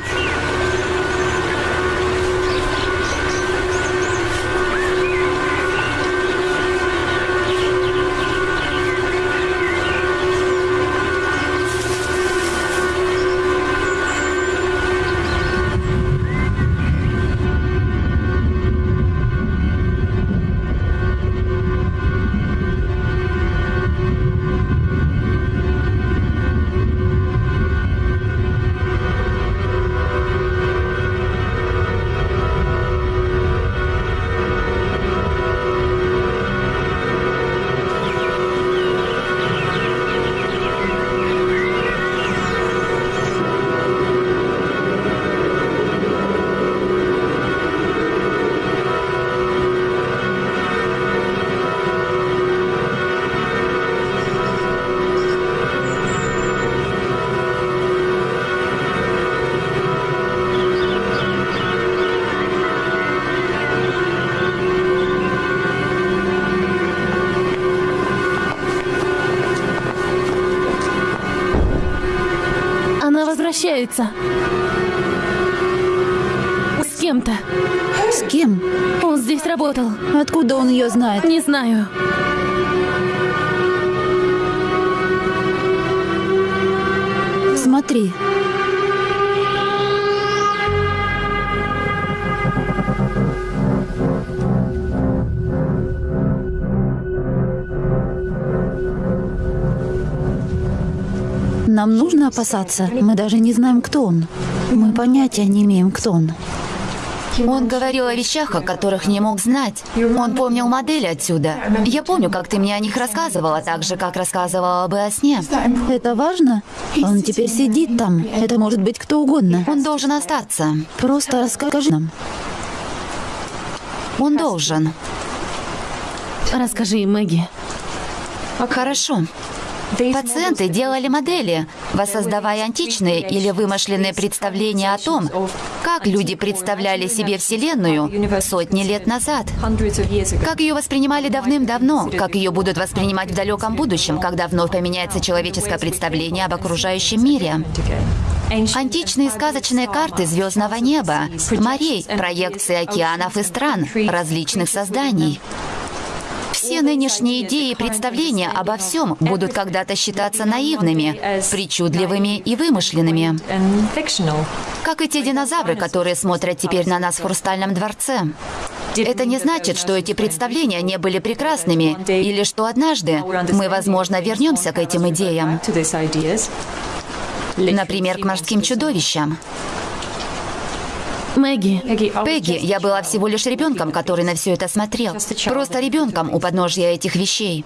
Ее знает? Не знаю. Смотри. Нам нужно опасаться. Мы даже не знаем, кто он. Мы понятия не имеем, кто он. Он говорил о вещах, о которых не мог знать. Он помнил модели отсюда. Я помню, как ты мне о них рассказывала, так же, как рассказывала бы о сне. Это важно? Он теперь сидит там. Это может быть кто угодно. Он должен остаться. Просто расскажи нам. Он должен. Расскажи им, Мэгги. Хорошо. Пациенты делали модели, воссоздавая античные или вымышленные представления о том, как люди представляли себе Вселенную сотни лет назад. Как ее воспринимали давным-давно, как ее будут воспринимать в далеком будущем, когда вновь поменяется человеческое представление об окружающем мире. Античные сказочные карты звездного неба, морей, проекции океанов и стран, различных созданий. Все нынешние идеи и представления обо всем будут когда-то считаться наивными, причудливыми и вымышленными. Как и те динозавры, которые смотрят теперь на нас в Хрустальном дворце. Это не значит, что эти представления не были прекрасными, или что однажды мы, возможно, вернемся к этим идеям. Например, к морским чудовищам. Мэгги, Пегги, я была всего лишь ребенком, который на все это смотрел. Просто ребенком у подножья этих вещей.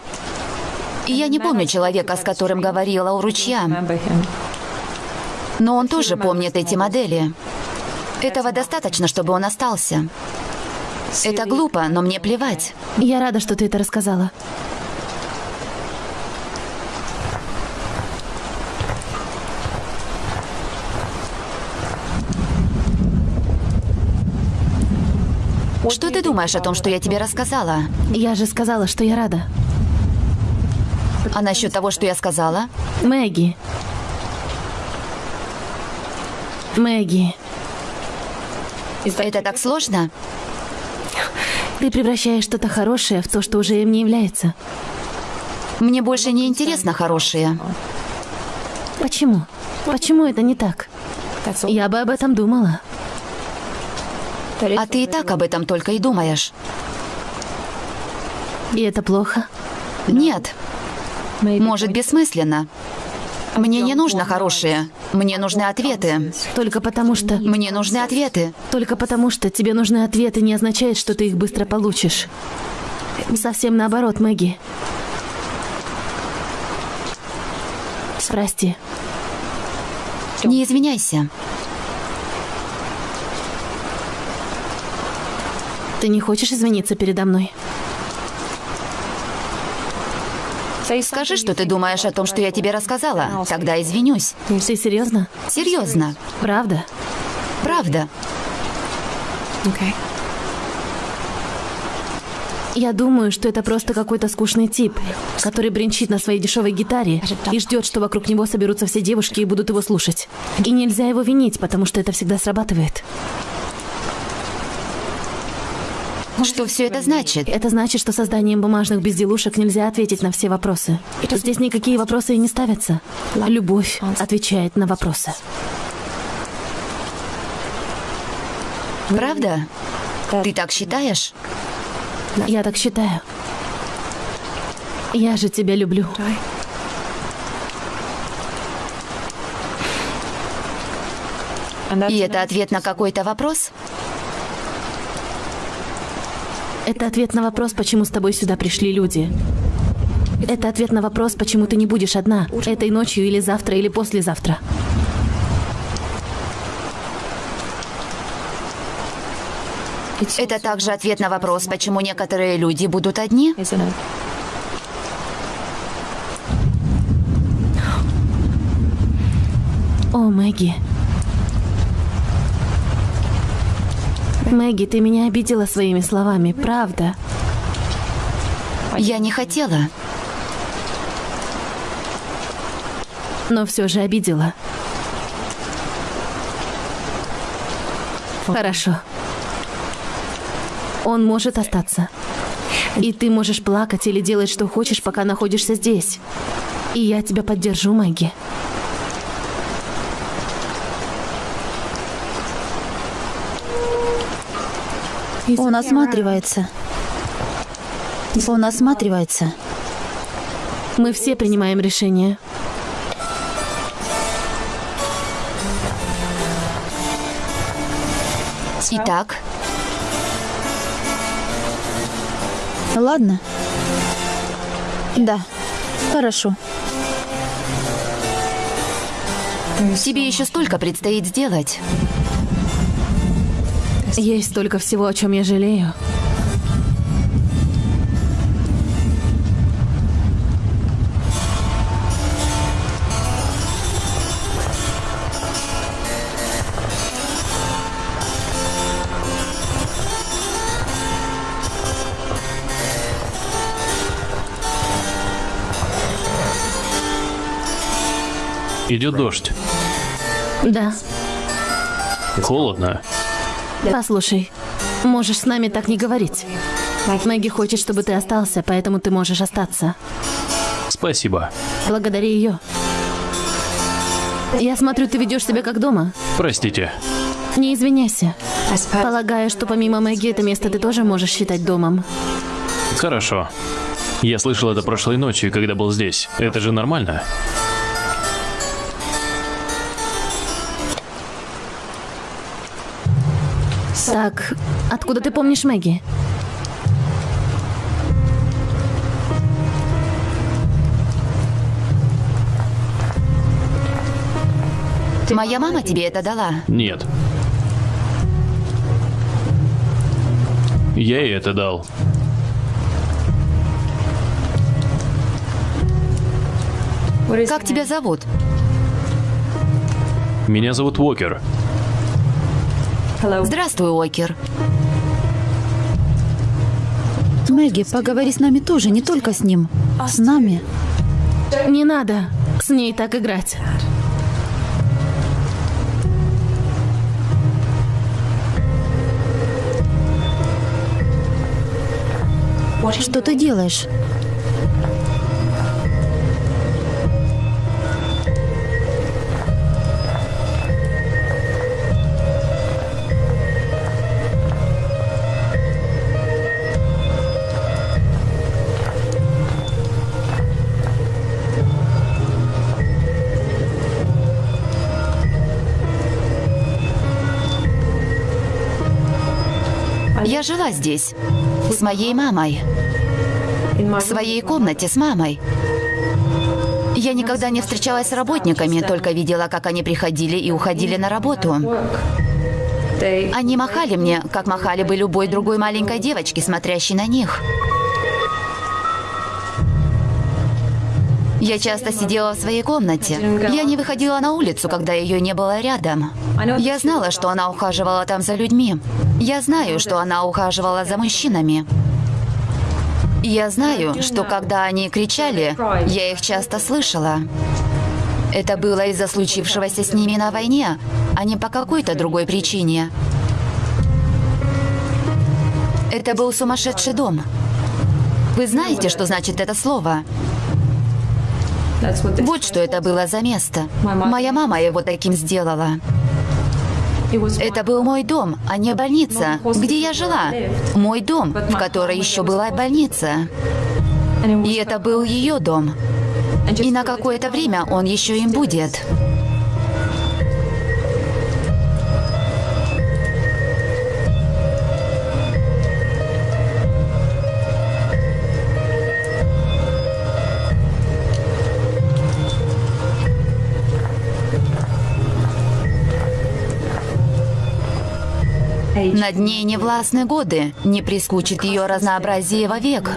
И я не помню человека, с которым говорила у ручья. Но он тоже помнит эти модели. Этого достаточно, чтобы он остался. Это глупо, но мне плевать. я рада, что ты это рассказала. Что ты думаешь о том, что я тебе рассказала? Я же сказала, что я рада. А насчет того, что я сказала? Мэгги. Мэгги, Это так сложно? ты превращаешь что-то хорошее в то, что уже им не является. Мне больше не интересно хорошее. Почему? Почему это не так? Я бы об этом думала. А ты и так об этом только и думаешь. И это плохо. Нет. Может, бессмысленно. Мне не нужно хорошее. Мне нужны ответы. Только потому что... Мне нужны ответы. Только потому что тебе нужны ответы не означает, что ты их быстро получишь. Совсем наоборот, Мэгги. Прости. Не извиняйся. Ты не хочешь извиниться передо мной? Скажи, что ты думаешь о том, что я тебе рассказала. Тогда извинюсь. Ты серьезно? Серьезно. Правда? Правда. Я думаю, что это просто какой-то скучный тип, который бренчит на своей дешевой гитаре и ждет, что вокруг него соберутся все девушки и будут его слушать. И нельзя его винить, потому что это всегда срабатывает. Что все это значит? Это значит, что созданием бумажных безделушек нельзя ответить на все вопросы. Здесь никакие вопросы и не ставятся. Любовь отвечает на вопросы. Правда? Ты так считаешь? Я так считаю. Я же тебя люблю. И это ответ на какой-то вопрос? Это ответ на вопрос, почему с тобой сюда пришли люди. Это ответ на вопрос, почему ты не будешь одна, этой ночью или завтра, или послезавтра. Это также ответ на вопрос, почему некоторые люди будут одни? О, Мэгги. Мэгги, ты меня обидела своими словами, правда? Я не хотела. Но все же обидела. Хорошо. Он может остаться. И ты можешь плакать или делать, что хочешь, пока находишься здесь. И я тебя поддержу, Мэгги. Он осматривается. Он осматривается. Мы все принимаем решение. Итак, Ладно. Да. Хорошо. тебе еще столько предстоит сделать. Есть столько всего, о чем я жалею. Идет дождь. Да. Холодно. Послушай, можешь с нами так не говорить. Мэгги хочет, чтобы ты остался, поэтому ты можешь остаться. Спасибо. Благодари ее. Я смотрю, ты ведешь себя как дома. Простите. Не извиняйся. Полагаю, что помимо Мэгги это место ты тоже можешь считать домом. Хорошо. Я слышал это прошлой ночью, когда был здесь. Это же нормально? Так, откуда ты помнишь Мэгги? Моя мама тебе это дала. Нет. Я ей это дал. Как тебя зовут? Меня зовут Уокер. Здравствуй, Окер. Мэгги, поговори с нами тоже, не только с ним. С нами. Не надо с ней так играть. Что ты делаешь? Я жила здесь. С моей мамой. В своей комнате с мамой. Я никогда не встречалась с работниками, только видела, как они приходили и уходили на работу. Они махали мне, как махали бы любой другой маленькой девочке, смотрящей на них. Я часто сидела в своей комнате. Я не выходила на улицу, когда ее не было рядом. Я знала, что она ухаживала там за людьми. Я знаю, что она ухаживала за мужчинами. Я знаю, что когда они кричали, я их часто слышала. Это было из-за случившегося с ними на войне, а не по какой-то другой причине. Это был сумасшедший дом. Вы знаете, что значит это слово? Вот что это было за место. Моя мама его таким сделала. Это был мой дом, а не больница, где я жила. Мой дом, в которой еще была больница. И это был ее дом. И на какое-то время он еще им будет. Над ней не властны годы, не прискучит ее разнообразие вовек.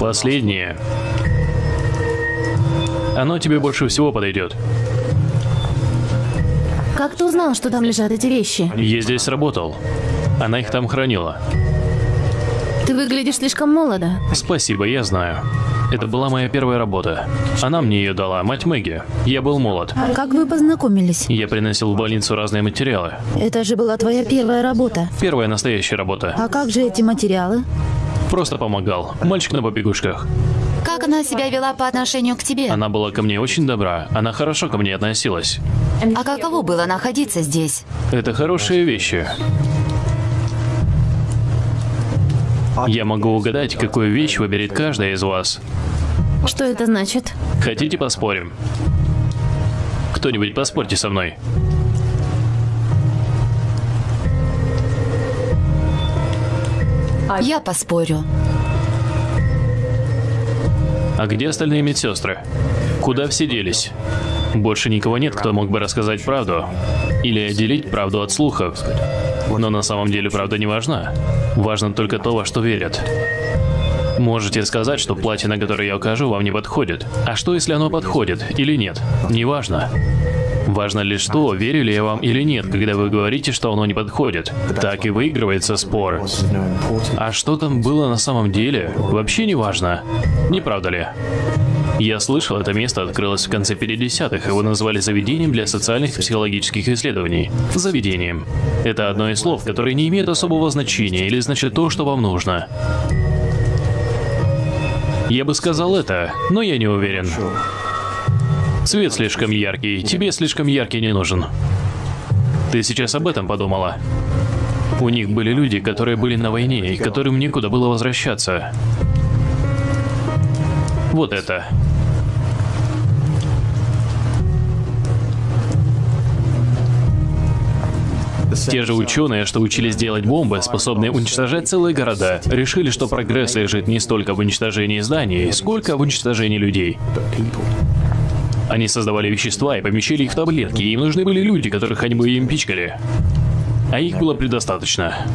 Последнее. Оно тебе больше всего подойдет. Как ты узнал, что там лежат эти вещи? Я здесь работал. Она их там хранила. Ты выглядишь слишком молодо. Спасибо, я знаю. Это была моя первая работа. Она мне ее дала, мать Мэгги. Я был молод. Как вы познакомились? Я приносил в больницу разные материалы. Это же была твоя первая работа. Первая настоящая работа. А как же эти материалы? Просто помогал. Мальчик на побегушках. Как она себя вела по отношению к тебе? Она была ко мне очень добра. Она хорошо ко мне относилась. А каково было находиться здесь? Это хорошие вещи. Я могу угадать, какую вещь выберет каждая из вас. Что это значит? Хотите поспорим? Кто-нибудь поспорьте со мной. Я поспорю. А где остальные медсестры? Куда все делись? Больше никого нет, кто мог бы рассказать правду. Или отделить правду от слухов. Но на самом деле правда не важна. Важно только то, во что верят. Можете сказать, что платье, на которое я укажу, вам не подходит. А что, если оно подходит или нет? Неважно. Важно лишь то, верю ли я вам или нет, когда вы говорите, что оно не подходит. Так и выигрывается спор. А что там было на самом деле, вообще не важно. Не правда ли? Я слышал, это место открылось в конце 50-х, его назвали заведением для социальных и психологических исследований. Заведением. Это одно из слов, которое не имеет особого значения или значит то, что вам нужно. Я бы сказал это, но я не уверен. Цвет слишком яркий, тебе слишком яркий не нужен. Ты сейчас об этом подумала? У них были люди, которые были на войне и которым некуда было возвращаться. Вот это. Те же ученые, что учились делать бомбы, способные уничтожать целые города, решили, что прогресс лежит не столько в уничтожении зданий, сколько в уничтожении людей. Они создавали вещества и помещали их в таблетки, и им нужны были люди, которых они бы им пичкали. А их было предостаточно.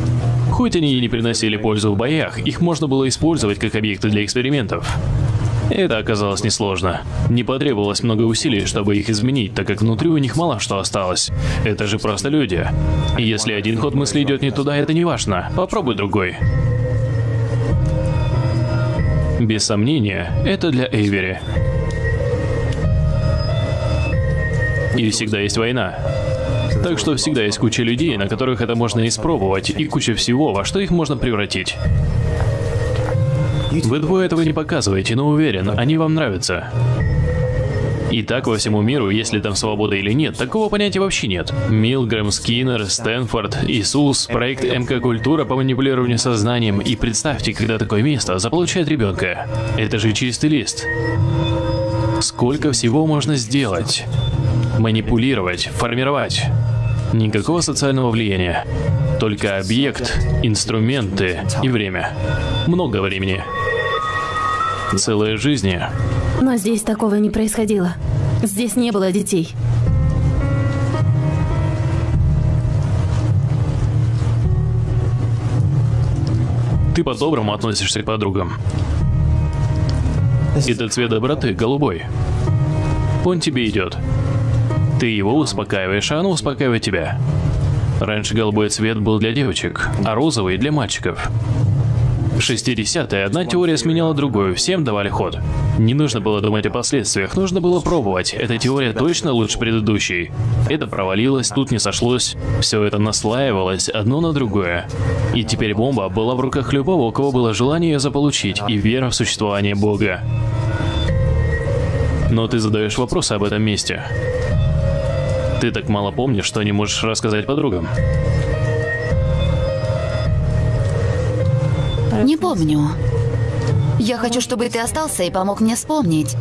Хоть они и не приносили пользу в боях, их можно было использовать как объекты для экспериментов. Это оказалось несложно. Не потребовалось много усилий, чтобы их изменить, так как внутри у них мало что осталось. Это же просто люди. И если один ход мысли идет не туда, это не важно. Попробуй другой. Без сомнения, это для Эйвери. И всегда есть война. Так что всегда есть куча людей, на которых это можно испробовать, и куча всего, во что их можно превратить. Вы двое этого не показываете, но уверен, они вам нравятся. И так во всему миру, если там свобода или нет, такого понятия вообще нет. Милгрэм, Скиннер, Стэнфорд, Иисус, проект МК Культура по манипулированию сознанием. И представьте, когда такое место заполучает ребенка. Это же чистый лист. Сколько всего можно сделать? Манипулировать, формировать. Никакого социального влияния. Только объект, инструменты и время. Много времени. Целые жизни. Но здесь такого не происходило. Здесь не было детей. Ты по-доброму относишься к подругам. Это цвет доброты, голубой. Он тебе идет. Ты его успокаиваешь, а оно успокаивает тебя. Раньше голубой цвет был для девочек, а розовый для мальчиков. В 60-е одна теория сменяла другую, всем давали ход. Не нужно было думать о последствиях, нужно было пробовать. Эта теория точно лучше предыдущей. Это провалилось, тут не сошлось. Все это наслаивалось одно на другое. И теперь бомба была в руках любого, у кого было желание ее заполучить, и вера в существование Бога. Но ты задаешь вопросы об этом месте. Ты так мало помнишь, что не можешь рассказать подругам. Не помню. Я хочу, чтобы ты остался и помог мне вспомнить.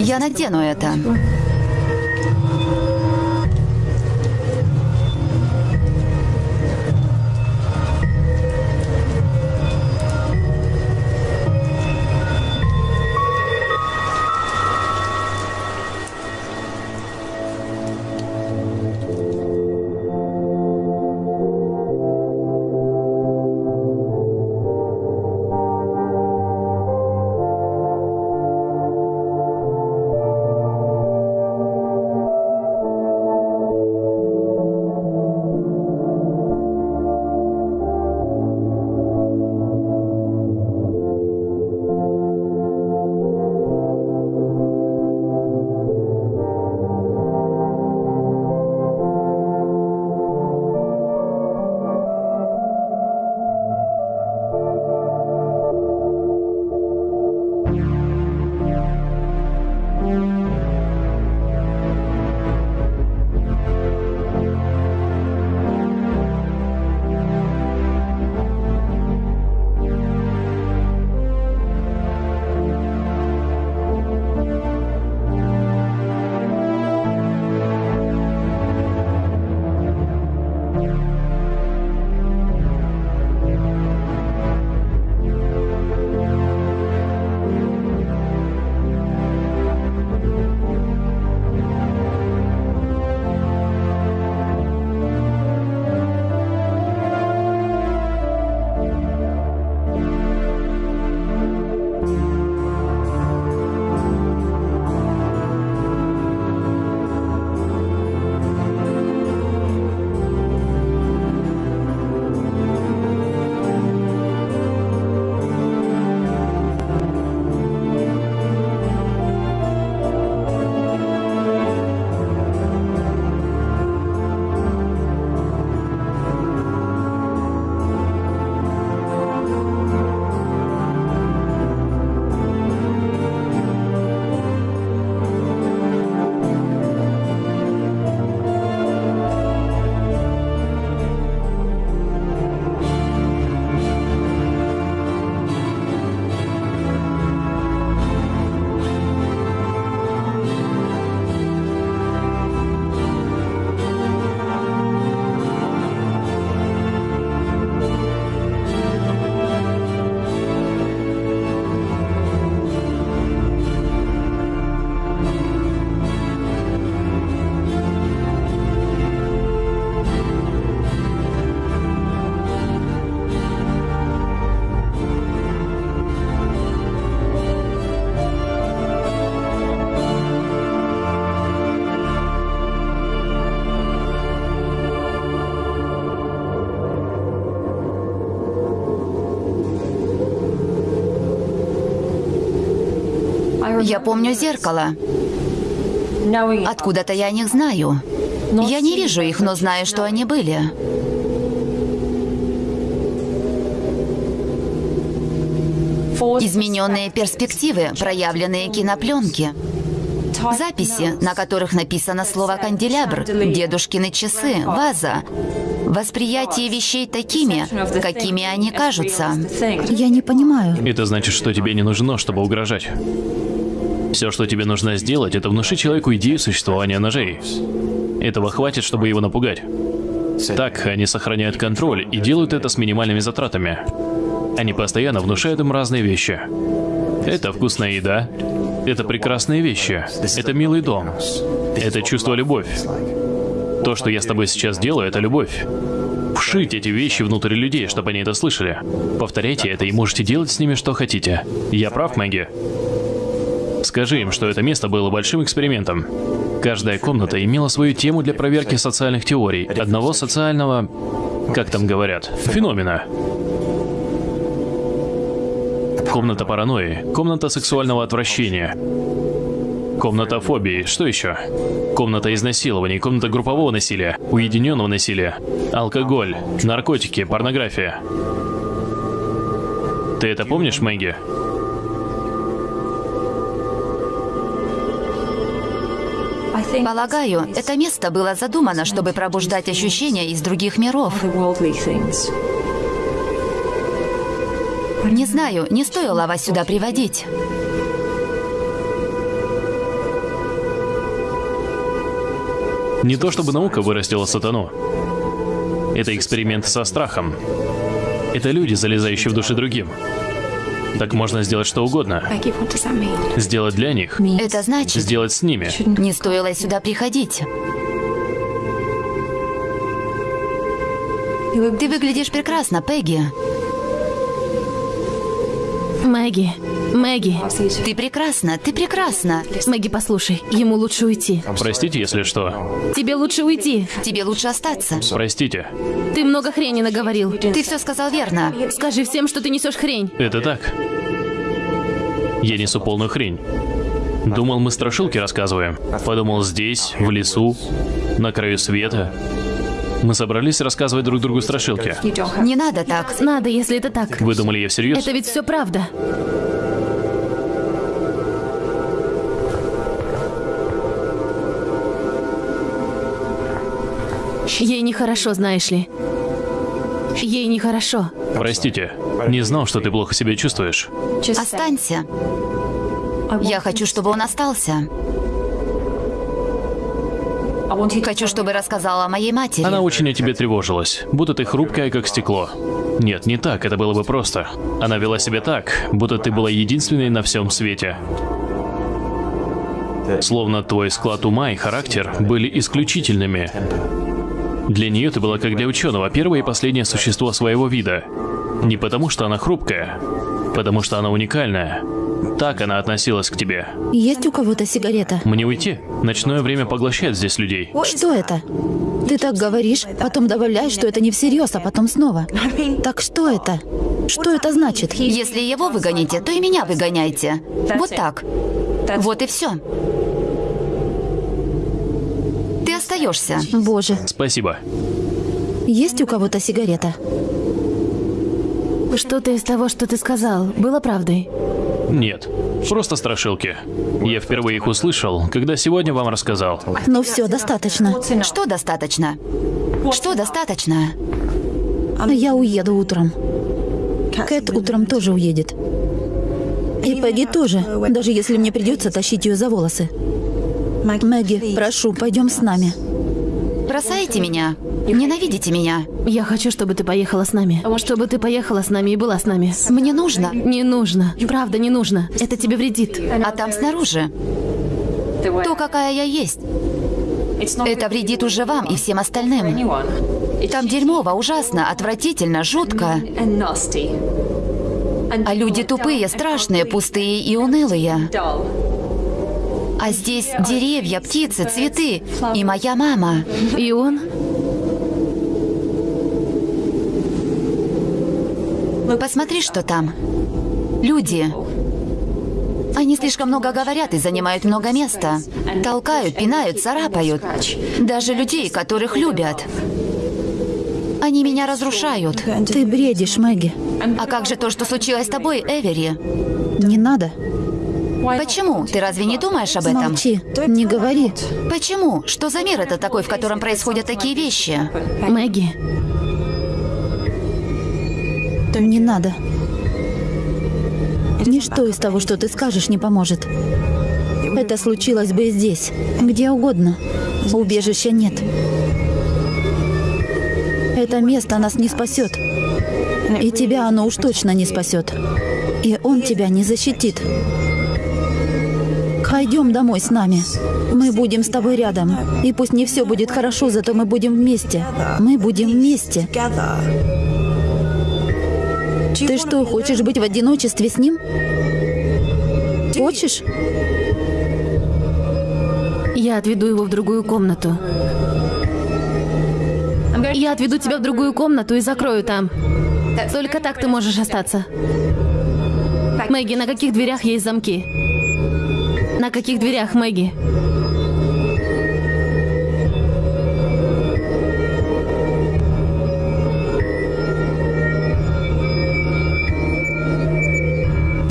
Я надену это. Я помню зеркало. Откуда-то я о них знаю. Я не вижу их, но знаю, что они были. Измененные перспективы, проявленные кинопленки. Записи, на которых написано слово «канделябр», «дедушкины часы», «ваза». Восприятие вещей такими, какими они кажутся. Я не понимаю. Это значит, что тебе не нужно, чтобы угрожать. Все, что тебе нужно сделать, это внушить человеку идею существования ножей. Этого хватит, чтобы его напугать. Так они сохраняют контроль и делают это с минимальными затратами. Они постоянно внушают им разные вещи. Это вкусная еда. Это прекрасные вещи. Это милый дом. Это чувство любовь. То, что я с тобой сейчас делаю, это любовь. Вшить эти вещи внутрь людей, чтобы они это слышали. Повторяйте это и можете делать с ними что хотите. Я прав, Мэгги? Скажи им, что это место было большим экспериментом. Каждая комната имела свою тему для проверки социальных теорий. Одного социального, как там говорят, феномена. Комната паранойи, комната сексуального отвращения, комната фобии, что еще? Комната изнасилований, комната группового насилия, уединенного насилия, алкоголь, наркотики, порнография. Ты это помнишь, Мэгги? Полагаю, это место было задумано, чтобы пробуждать ощущения из других миров. Не знаю, не стоило вас сюда приводить. Не то чтобы наука вырастила сатану. Это эксперимент со страхом. Это люди, залезающие в души другим. Так можно сделать что угодно. Сделать для них. Это значит, Сделать с ними. не стоило сюда приходить. Ты выглядишь прекрасно, Пегги. Мэгги, Мэгги, Ты прекрасна, ты прекрасна. Мэгги, послушай, ему лучше уйти. Простите, если что. Тебе лучше уйти. Тебе лучше остаться. Простите. Ты много хрени наговорил. Ты все сказал верно. Скажи всем, что ты несешь хрень. Это так. Я несу полную хрень. Думал, мы страшилки рассказываем. Подумал, здесь, в лесу, на краю света. Мы собрались рассказывать друг другу страшилки. Не надо так. Надо, если это так. Вы думали, я всерьез? Это ведь все правда. Ей нехорошо, знаешь ли. Ей нехорошо. Простите, не знал, что ты плохо себя чувствуешь. Останься. Я хочу, чтобы он остался. Хочу, чтобы рассказала о моей матери. Она очень о тебе тревожилась, будто ты хрупкая, как стекло. Нет, не так, это было бы просто. Она вела себя так, будто ты была единственной на всем свете. Словно твой склад ума и характер были исключительными. Для нее ты была как для ученого, первое и последнее существо своего вида. Не потому, что она хрупкая, потому что она уникальная. Так она относилась к тебе. Есть у кого-то сигарета? Мне уйти? Ночное время поглощает здесь людей. Что это? Ты так говоришь, потом добавляешь, что это не всерьез, а потом снова. Так что это? Что это значит? Если его выгоните, то и меня выгоняйте. Вот так. Вот и все. Ты остаешься. Боже, Спасибо. есть у кого-то сигарета? Что-то из того, что ты сказал, было правдой. Нет, просто страшилки. Я впервые их услышал, когда сегодня вам рассказал. Ну все, достаточно. Что достаточно? Что достаточно? Я уеду утром. Кэт утром тоже уедет. И Пегги тоже, даже если мне придется тащить ее за волосы. Мэгги, прошу, пойдем с нами. Бросаете меня? Ненавидите меня? Я хочу, чтобы ты поехала с нами. Чтобы ты поехала с нами и была с нами. Мне нужно. Не нужно. Правда, не нужно. Это тебе вредит. А там снаружи то, какая я есть. Это вредит уже вам и всем остальным. Там дерьмово, ужасно, отвратительно, жутко. А люди тупые, страшные, пустые и унылые. А здесь деревья, птицы, цветы и моя мама. И он? Посмотри, что там. Люди. Они слишком много говорят и занимают много места. Толкают, пинают, царапают. Даже людей, которых любят. Они меня разрушают. Ты бредишь, Мэгги. А как же то, что случилось с тобой, Эвери? Не надо. Почему? Ты разве не думаешь об этом? Молчи. Не говори. Почему? Что за мир это такой, в котором происходят такие вещи? Мэгги, Не надо. Ничто из того, что ты скажешь, не поможет. Это случилось бы и здесь, где угодно. Убежища нет. Это место нас не спасет. И тебя оно уж точно не спасет. И он тебя не защитит. Пойдем домой с нами. Мы будем с тобой рядом. И пусть не все будет хорошо, зато мы будем вместе. Мы будем вместе. Ты что, хочешь быть в одиночестве с ним? Хочешь? я отведу его в другую комнату. Я отведу тебя в другую комнату и закрою там. Только так ты можешь остаться. Мэгги, на каких дверях есть замки? На каких дверях, Мэгги?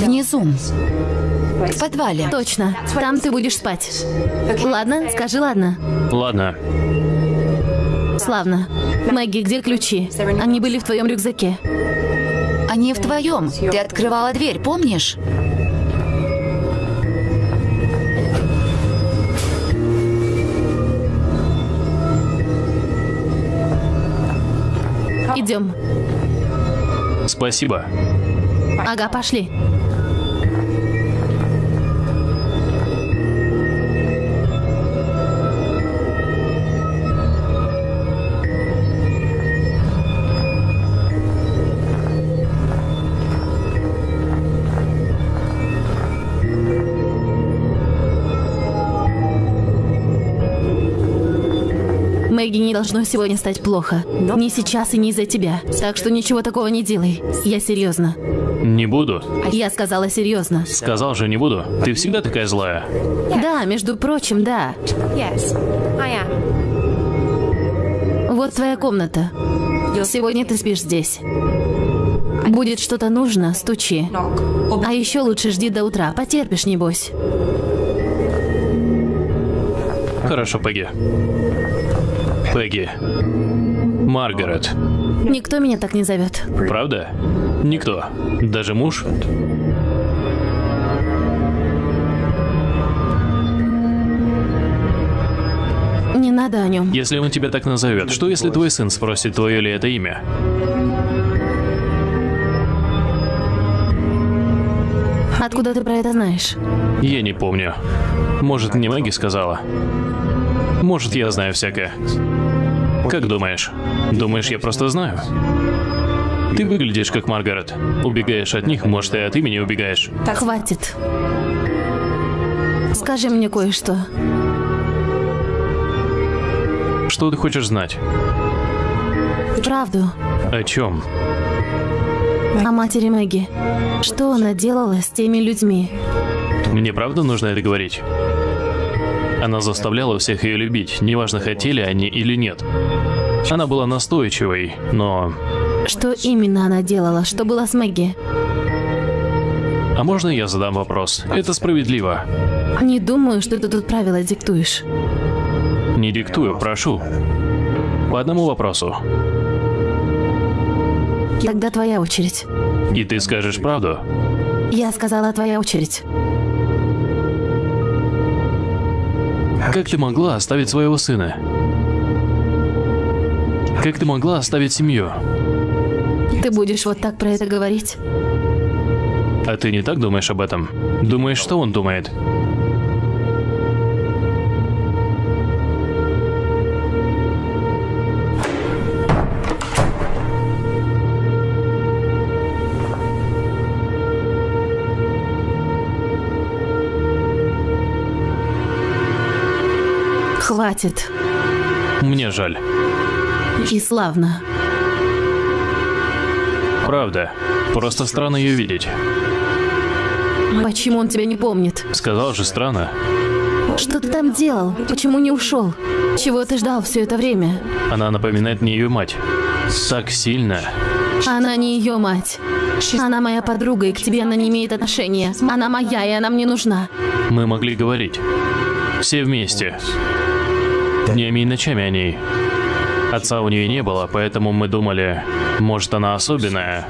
Внизу. В подвале. Точно. Там ты будешь спать. Ладно? Скажи ладно. Ладно. Славно. Мэгги, где ключи? Они были в твоем рюкзаке. Они в твоем. Ты открывала дверь, помнишь? Идем. Спасибо. Ага, пошли. Должно сегодня стать плохо. Ни сейчас и не из-за тебя. Так что ничего такого не делай. Я серьезно. Не буду. Я сказала серьезно. Сказал же, не буду. Ты всегда такая злая. Да, между прочим, да. Yes, I am. Вот твоя комната. Сегодня ты спишь здесь. Будет что-то нужно, стучи. А еще лучше жди до утра. Потерпишь, небось. Хорошо, Пегги. Пегги. Маргарет. Никто меня так не зовет. Правда? Никто. Даже муж? Не надо о нем. Если он тебя так назовет, что если твой сын спросит, твое ли это имя? Откуда ты про это знаешь? Я не помню. Может, мне Мэгги сказала? Может, я знаю всякое. Как думаешь? Думаешь, я просто знаю? Ты выглядишь как Маргарет. Убегаешь от них, может, и от имени убегаешь. Хватит. Скажи мне кое-что. Что ты хочешь знать? Правду. О чем? О матери Мэгги. Что она делала с теми людьми? Мне правда нужно это говорить? Она заставляла всех ее любить, неважно, хотели они или нет. Она была настойчивой, но... Что именно она делала? Что было с Мэгги? А можно я задам вопрос? Это справедливо. Не думаю, что ты тут правила диктуешь. Не диктую, прошу. По одному вопросу. Тогда твоя очередь. И ты скажешь правду? Я сказала твоя очередь. Как ты могла оставить своего сына? Как ты могла оставить семью? Ты будешь вот так про это говорить? А ты не так думаешь об этом? Думаешь, что он думает? Хватит. Мне жаль. И славно. Правда. Просто странно ее видеть. Почему он тебя не помнит? Сказал же странно. Что ты там делал? Почему не ушел? Чего ты ждал все это время? Она напоминает мне ее мать. Так сильно. Она не ее мать. Она моя подруга, и к тебе она не имеет отношения. Она моя, и она мне нужна. Мы могли говорить. Все вместе. Днями и ночами о ней. Отца у нее не было, поэтому мы думали, может она особенная.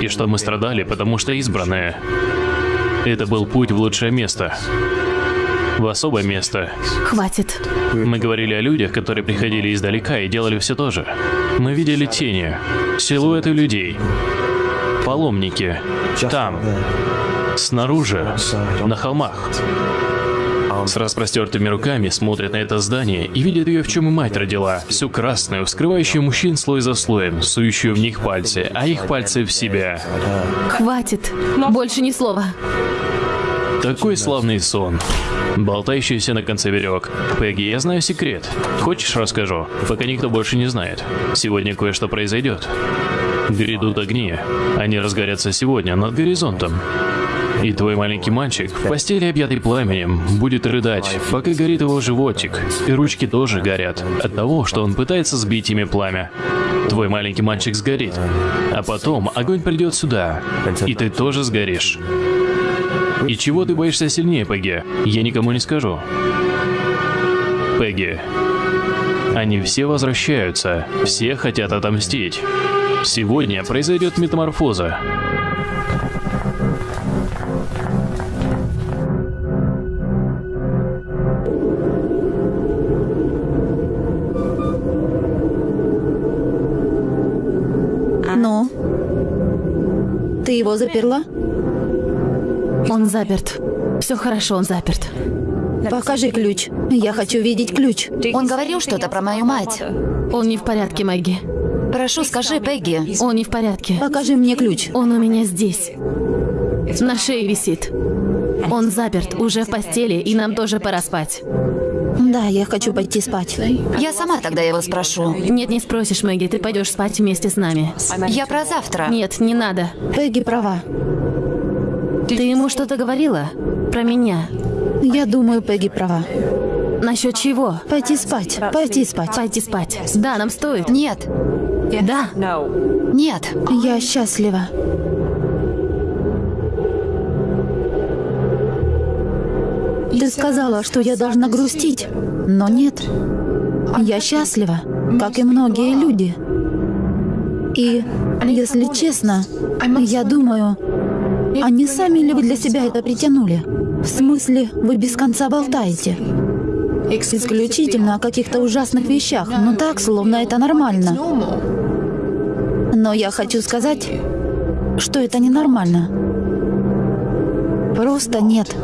И что мы страдали, потому что избранные. Это был путь в лучшее место. В особое место. Хватит. Мы говорили о людях, которые приходили издалека и делали все то же. Мы видели тени, силуэты людей, паломники, там, снаружи, на холмах. С распростертыми руками смотрят на это здание и видят ее, в чем и мать родила. Всю красную, скрывающую мужчин слой за слоем, сующую в них пальцы, а их пальцы в себя. Хватит. Больше ни слова. Такой славный сон. Болтающийся на конце веревок. Пегги, я знаю секрет. Хочешь, расскажу? Пока никто больше не знает. Сегодня кое-что произойдет. Грядут огни. Они разгорятся сегодня над горизонтом. И твой маленький мальчик в постели, объятый пламенем, будет рыдать, пока горит его животик. И ручки тоже горят от того, что он пытается сбить ими пламя. Твой маленький мальчик сгорит. А потом огонь придет сюда, и ты тоже сгоришь. И чего ты боишься сильнее, Пегги? Я никому не скажу. Пегги. Они все возвращаются, все хотят отомстить. Сегодня произойдет метаморфоза. Его заперла? Он заперт. Все хорошо, он заперт. Покажи ключ. Я хочу видеть ключ. Он говорил что-то про мою мать. Он не в порядке, Мэгги. Прошу, скажи, Пегги. Он не в порядке. Покажи мне ключ. Он у меня здесь. На шее висит. Он заперт, уже в постели, и нам тоже пора спать. Да, я хочу пойти спать. Я сама тогда его спрошу. Нет, не спросишь, Мэгги, ты пойдешь спать вместе с нами. Я про завтра. Нет, не надо. Пегги права. Ты ему что-то говорила? Про меня? Я думаю, Пегги права. Насчет чего? Пойти спать. Пойти спать. Пойти спать. Да, нам стоит. Нет, Да. нет. Я счастлива. Сказала, что я должна грустить, но нет. Я счастлива, как и многие люди. И, если честно, я думаю, они сами ли вы для себя это притянули? В смысле, вы без конца болтаете? Исключительно о каких-то ужасных вещах, но так, словно это нормально. Но я хочу сказать, что это ненормально. Просто нет.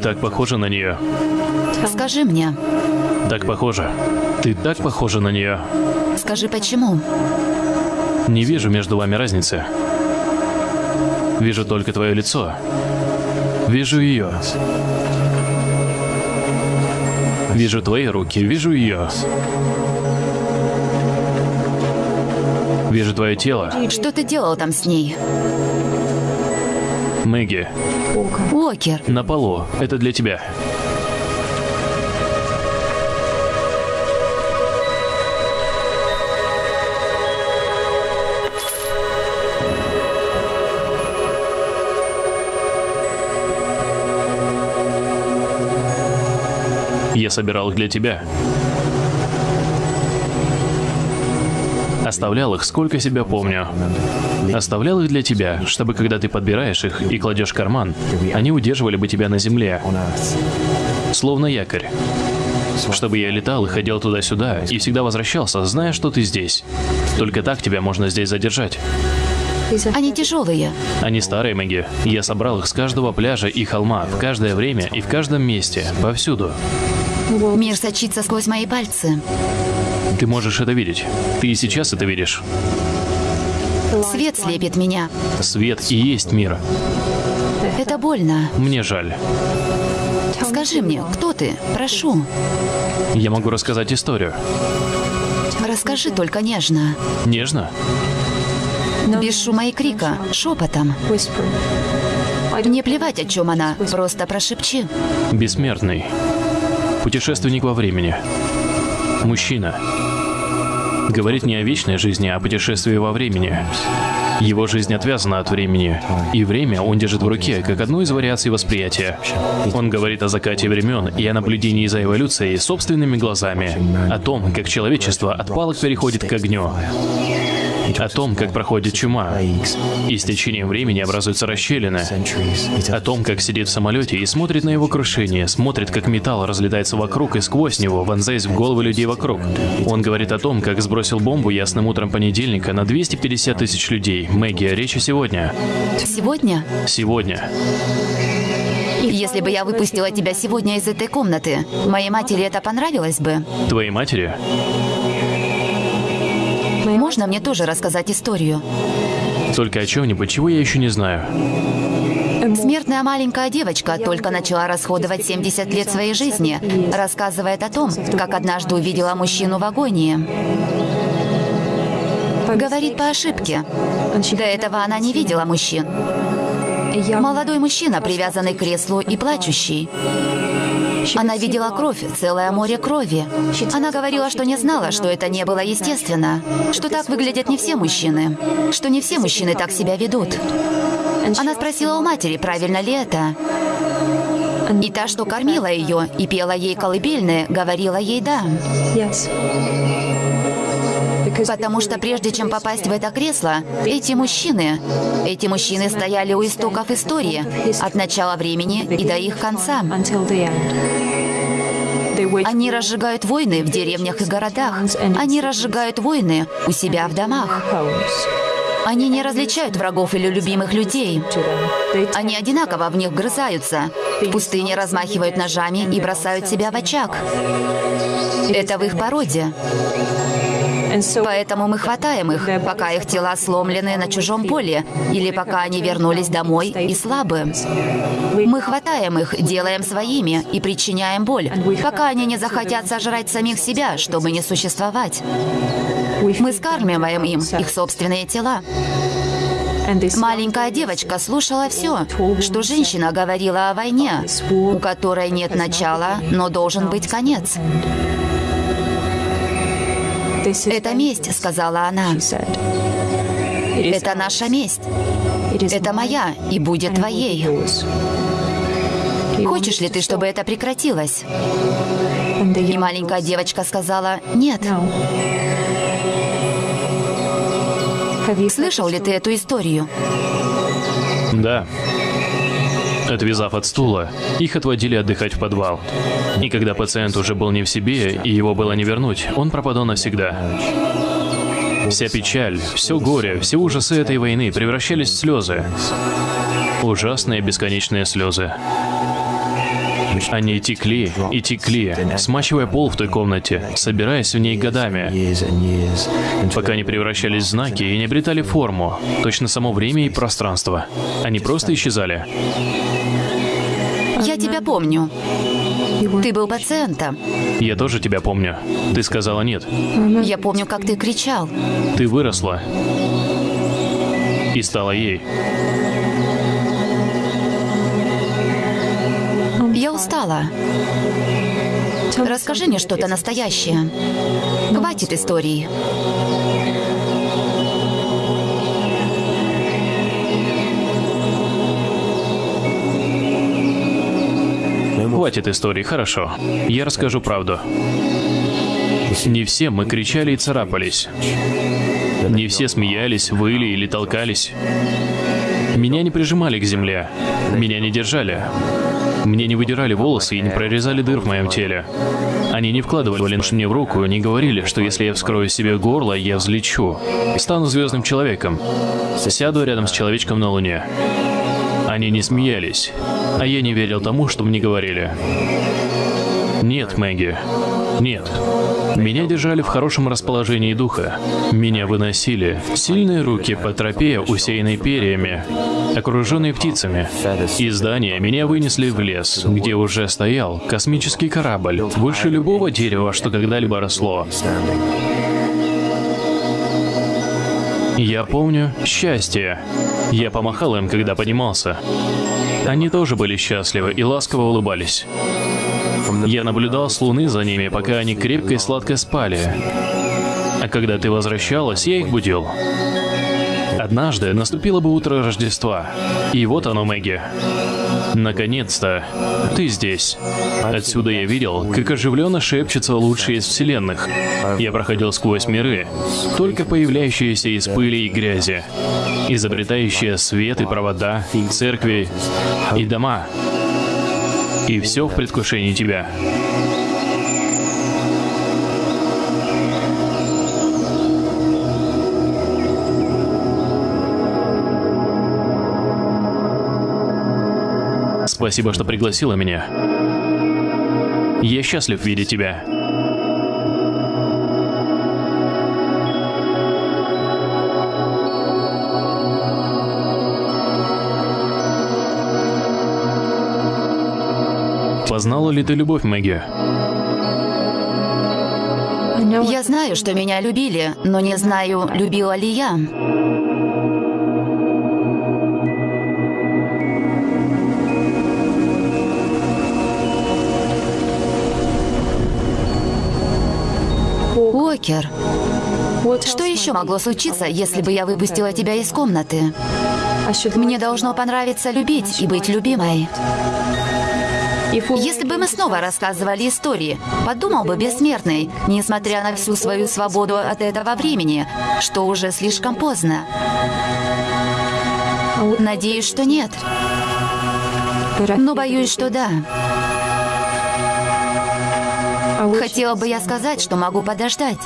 Так похожа на нее. Скажи мне, Так похожа. Ты так похожа на нее. скажи почему? Не вижу между вами разницы. Вижу только твое лицо. Вижу ее. Вижу твои руки, вижу ее. Вижу твое тело. Что ты делал там с ней? Мэгги, Уокер, на полу. Это для тебя. Я собирал их для тебя. Оставлял их, сколько себя помню. Оставлял их для тебя, чтобы когда ты подбираешь их и кладешь в карман, они удерживали бы тебя на земле, словно якорь. Чтобы я летал и ходил туда-сюда, и всегда возвращался, зная, что ты здесь. Только так тебя можно здесь задержать. они тяжелые. Они старые, Мэгги. Я собрал их с каждого пляжа и холма, в каждое время и в каждом месте, повсюду. Мир сочится сквозь мои пальцы. Ты можешь это видеть. Ты и сейчас это видишь. Свет слепит меня. Свет и есть мир. Это больно. Мне жаль. Скажи мне, кто ты? Прошу. Я могу рассказать историю. Расскажи только нежно. Нежно? Без шума и крика, шепотом. Не плевать, о чем она, просто прошепчи. Бессмертный. Путешественник во времени. Мужчина. Говорит не о вечной жизни, а о путешествии во времени. Его жизнь отвязана от времени, и время он держит в руке, как одну из вариаций восприятия. Он говорит о закате времен и о наблюдении за эволюцией собственными глазами, о том, как человечество от палок переходит к огню, о том, как проходит чума, и с течением времени образуются расщелины, о том, как сидит в самолете и смотрит на его крушение, смотрит, как металл разлетается вокруг и сквозь него, вонзаясь в головы людей вокруг. Он говорит о том, как сбросил бомбу ясным утром понедельника на 250 тысяч людей. Мэгги, речь о сегодня. Сегодня, Сегодня. если бы я выпустила тебя сегодня из этой комнаты, моей матери это понравилось бы? Твоей матери? Можно мне тоже рассказать историю? Только о чем-нибудь, чего я еще не знаю. Смертная маленькая девочка только начала расходовать 70 лет своей жизни, рассказывает о том, как однажды увидела мужчину в агонии. Говорит по ошибке. До этого она не видела мужчин. Молодой мужчина, привязанный к креслу и плачущий. Она видела кровь, целое море крови. Она говорила, что не знала, что это не было естественно, что так выглядят не все мужчины, что не все мужчины так себя ведут. Она спросила у матери, правильно ли это. И та, что кормила ее и пела ей колыбельные, говорила ей «да». Потому что прежде чем попасть в это кресло, эти мужчины, эти мужчины стояли у истоков истории, от начала времени и до их конца. Они разжигают войны в деревнях и городах. Они разжигают войны у себя в домах. Они не различают врагов или любимых людей. Они одинаково в них вгрызаются. В пустыне размахивают ножами и бросают себя в очаг. Это в их породе. Поэтому мы хватаем их, пока их тела сломлены на чужом поле, или пока они вернулись домой и слабы. Мы хватаем их, делаем своими и причиняем боль, пока они не захотят сожрать самих себя, чтобы не существовать. Мы скармливаем им их собственные тела. Маленькая девочка слушала все, что женщина говорила о войне, у которой нет начала, но должен быть конец. Это месть, сказала она. Это наша месть. Это моя и будет твоей. Хочешь ли ты, чтобы это прекратилось? И маленькая девочка сказала «нет». Слышал ли ты эту историю? Да. Отвязав от стула, их отводили отдыхать в подвал. И когда пациент уже был не в себе, и его было не вернуть, он пропадал навсегда. Вся печаль, все горе, все ужасы этой войны превращались в слезы. Ужасные бесконечные слезы. Они текли и текли, смачивая пол в той комнате, собираясь в ней годами, пока не превращались в знаки и не обретали форму, точно само время и пространство. Они просто исчезали. Я тебя помню. Ты был пациентом. Я тоже тебя помню. Ты сказала нет. Я помню, как ты кричал. Ты выросла. И стала ей. Я устала. Расскажи мне что-то настоящее. Хватит истории. Хватит истории, хорошо. Я расскажу правду. Не все мы кричали и царапались. Не все смеялись, выли или толкались. Меня не прижимали к земле. Меня не держали. Мне не выдирали волосы и не прорезали дыр в моем теле. Они не вкладывали нож мне в руку, не говорили, что если я вскрою себе горло, я взлечу. Стану звездным человеком. Сяду рядом с человечком на Луне. Они не смеялись, а я не верил тому, что мне говорили. Нет, Мэгги, нет. Меня держали в хорошем расположении духа. Меня выносили сильные руки по тропе, усеянной перьями, окруженной птицами. Из здания меня вынесли в лес, где уже стоял космический корабль, выше любого дерева, что когда-либо росло. Я помню счастье. Я помахал им, когда поднимался. Они тоже были счастливы и ласково улыбались. Я наблюдал с луны за ними, пока они крепко и сладко спали. А когда ты возвращалась, я их будил. Однажды наступило бы утро Рождества. И вот оно, Мэгги. Наконец-то, ты здесь. Отсюда я видел, как оживленно шепчется лучший из вселенных. Я проходил сквозь миры, только появляющиеся из пыли и грязи, изобретающие свет и провода, церкви и дома. И все в предвкушении тебя. Спасибо, что пригласила меня. Я счастлив видеть тебя. Познала ли ты любовь, Мэгги? Я знаю, что меня любили, но не знаю, любила ли я. Уокер, что еще могло случиться, если бы я выпустила тебя из комнаты? Мне должно понравиться любить и быть любимой. Если бы мы снова рассказывали истории, подумал бы бессмертный, несмотря на всю свою свободу от этого времени, что уже слишком поздно. Надеюсь, что нет. Но боюсь, что да. Хотела бы я сказать, что могу подождать.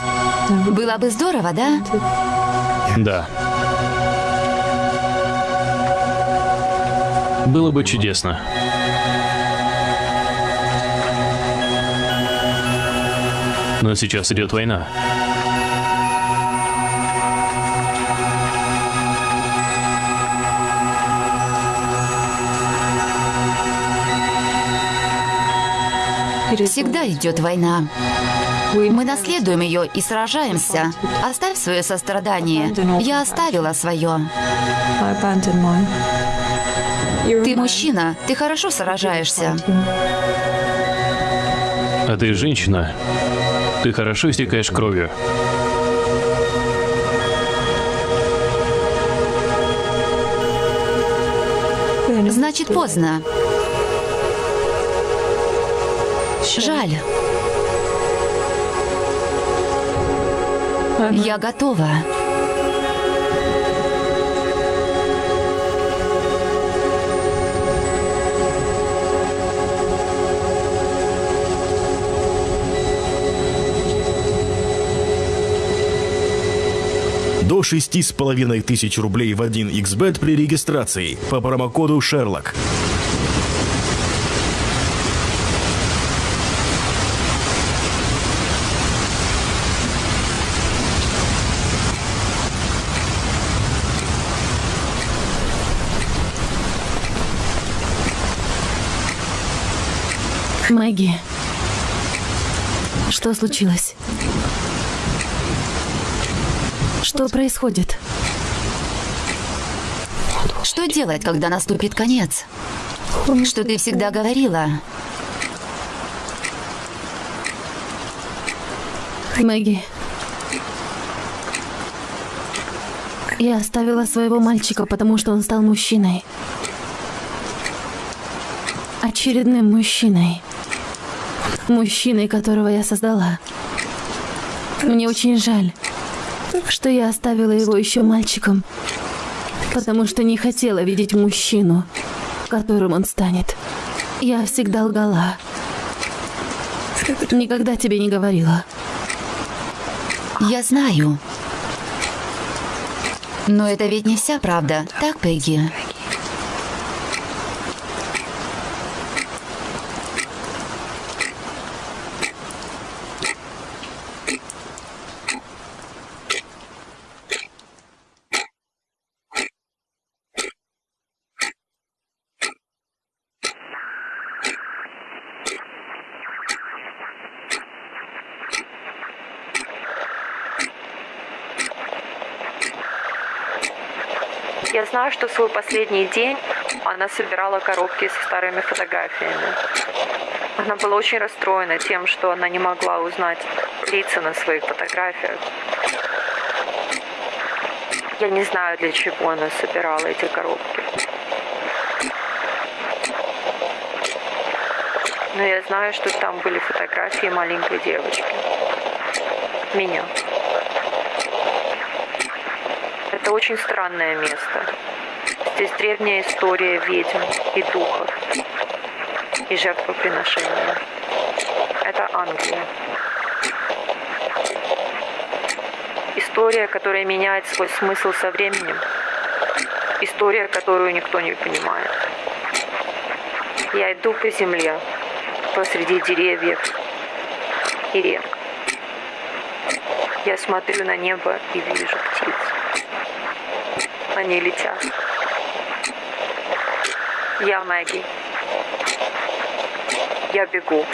Было бы здорово, да? Да. Было бы чудесно. Но сейчас идет война. Всегда идет война. Мы наследуем ее и сражаемся. Оставь свое сострадание. Я оставила свое. Ты мужчина, ты хорошо сражаешься. А ты женщина. Ты хорошо истекаешь кровью. Значит, поздно. Жаль. Я готова. до 6,5 тысяч рублей в 1xbet при регистрации по промокоду «Шерлок». Мэгги, что случилось? Что происходит? Что делать, когда наступит конец? Что ты всегда говорила? Мэгги. Я оставила своего мальчика, потому что он стал мужчиной. Очередным мужчиной. Мужчиной, которого я создала. Мне очень жаль, что я оставила его еще мальчиком, потому что не хотела видеть мужчину, которым он станет. Я всегда лгала. Никогда тебе не говорила. Я знаю. Но это ведь не вся правда, так, Пегги? Знаю, что свой последний день она собирала коробки со старыми фотографиями. Она была очень расстроена тем, что она не могла узнать лица на своих фотографиях. Я не знаю, для чего она собирала эти коробки. Но я знаю, что там были фотографии маленькой девочки. Меня. Это очень странное место. Здесь древняя история ведьм и духов и жертвоприношения. Это Англия. История, которая меняет свой смысл со временем. История, которую никто не понимает. Я иду по земле, посреди деревьев и рек. Я смотрю на небо и вижу птиц. Они летят. Я Мэгги. Я бегу.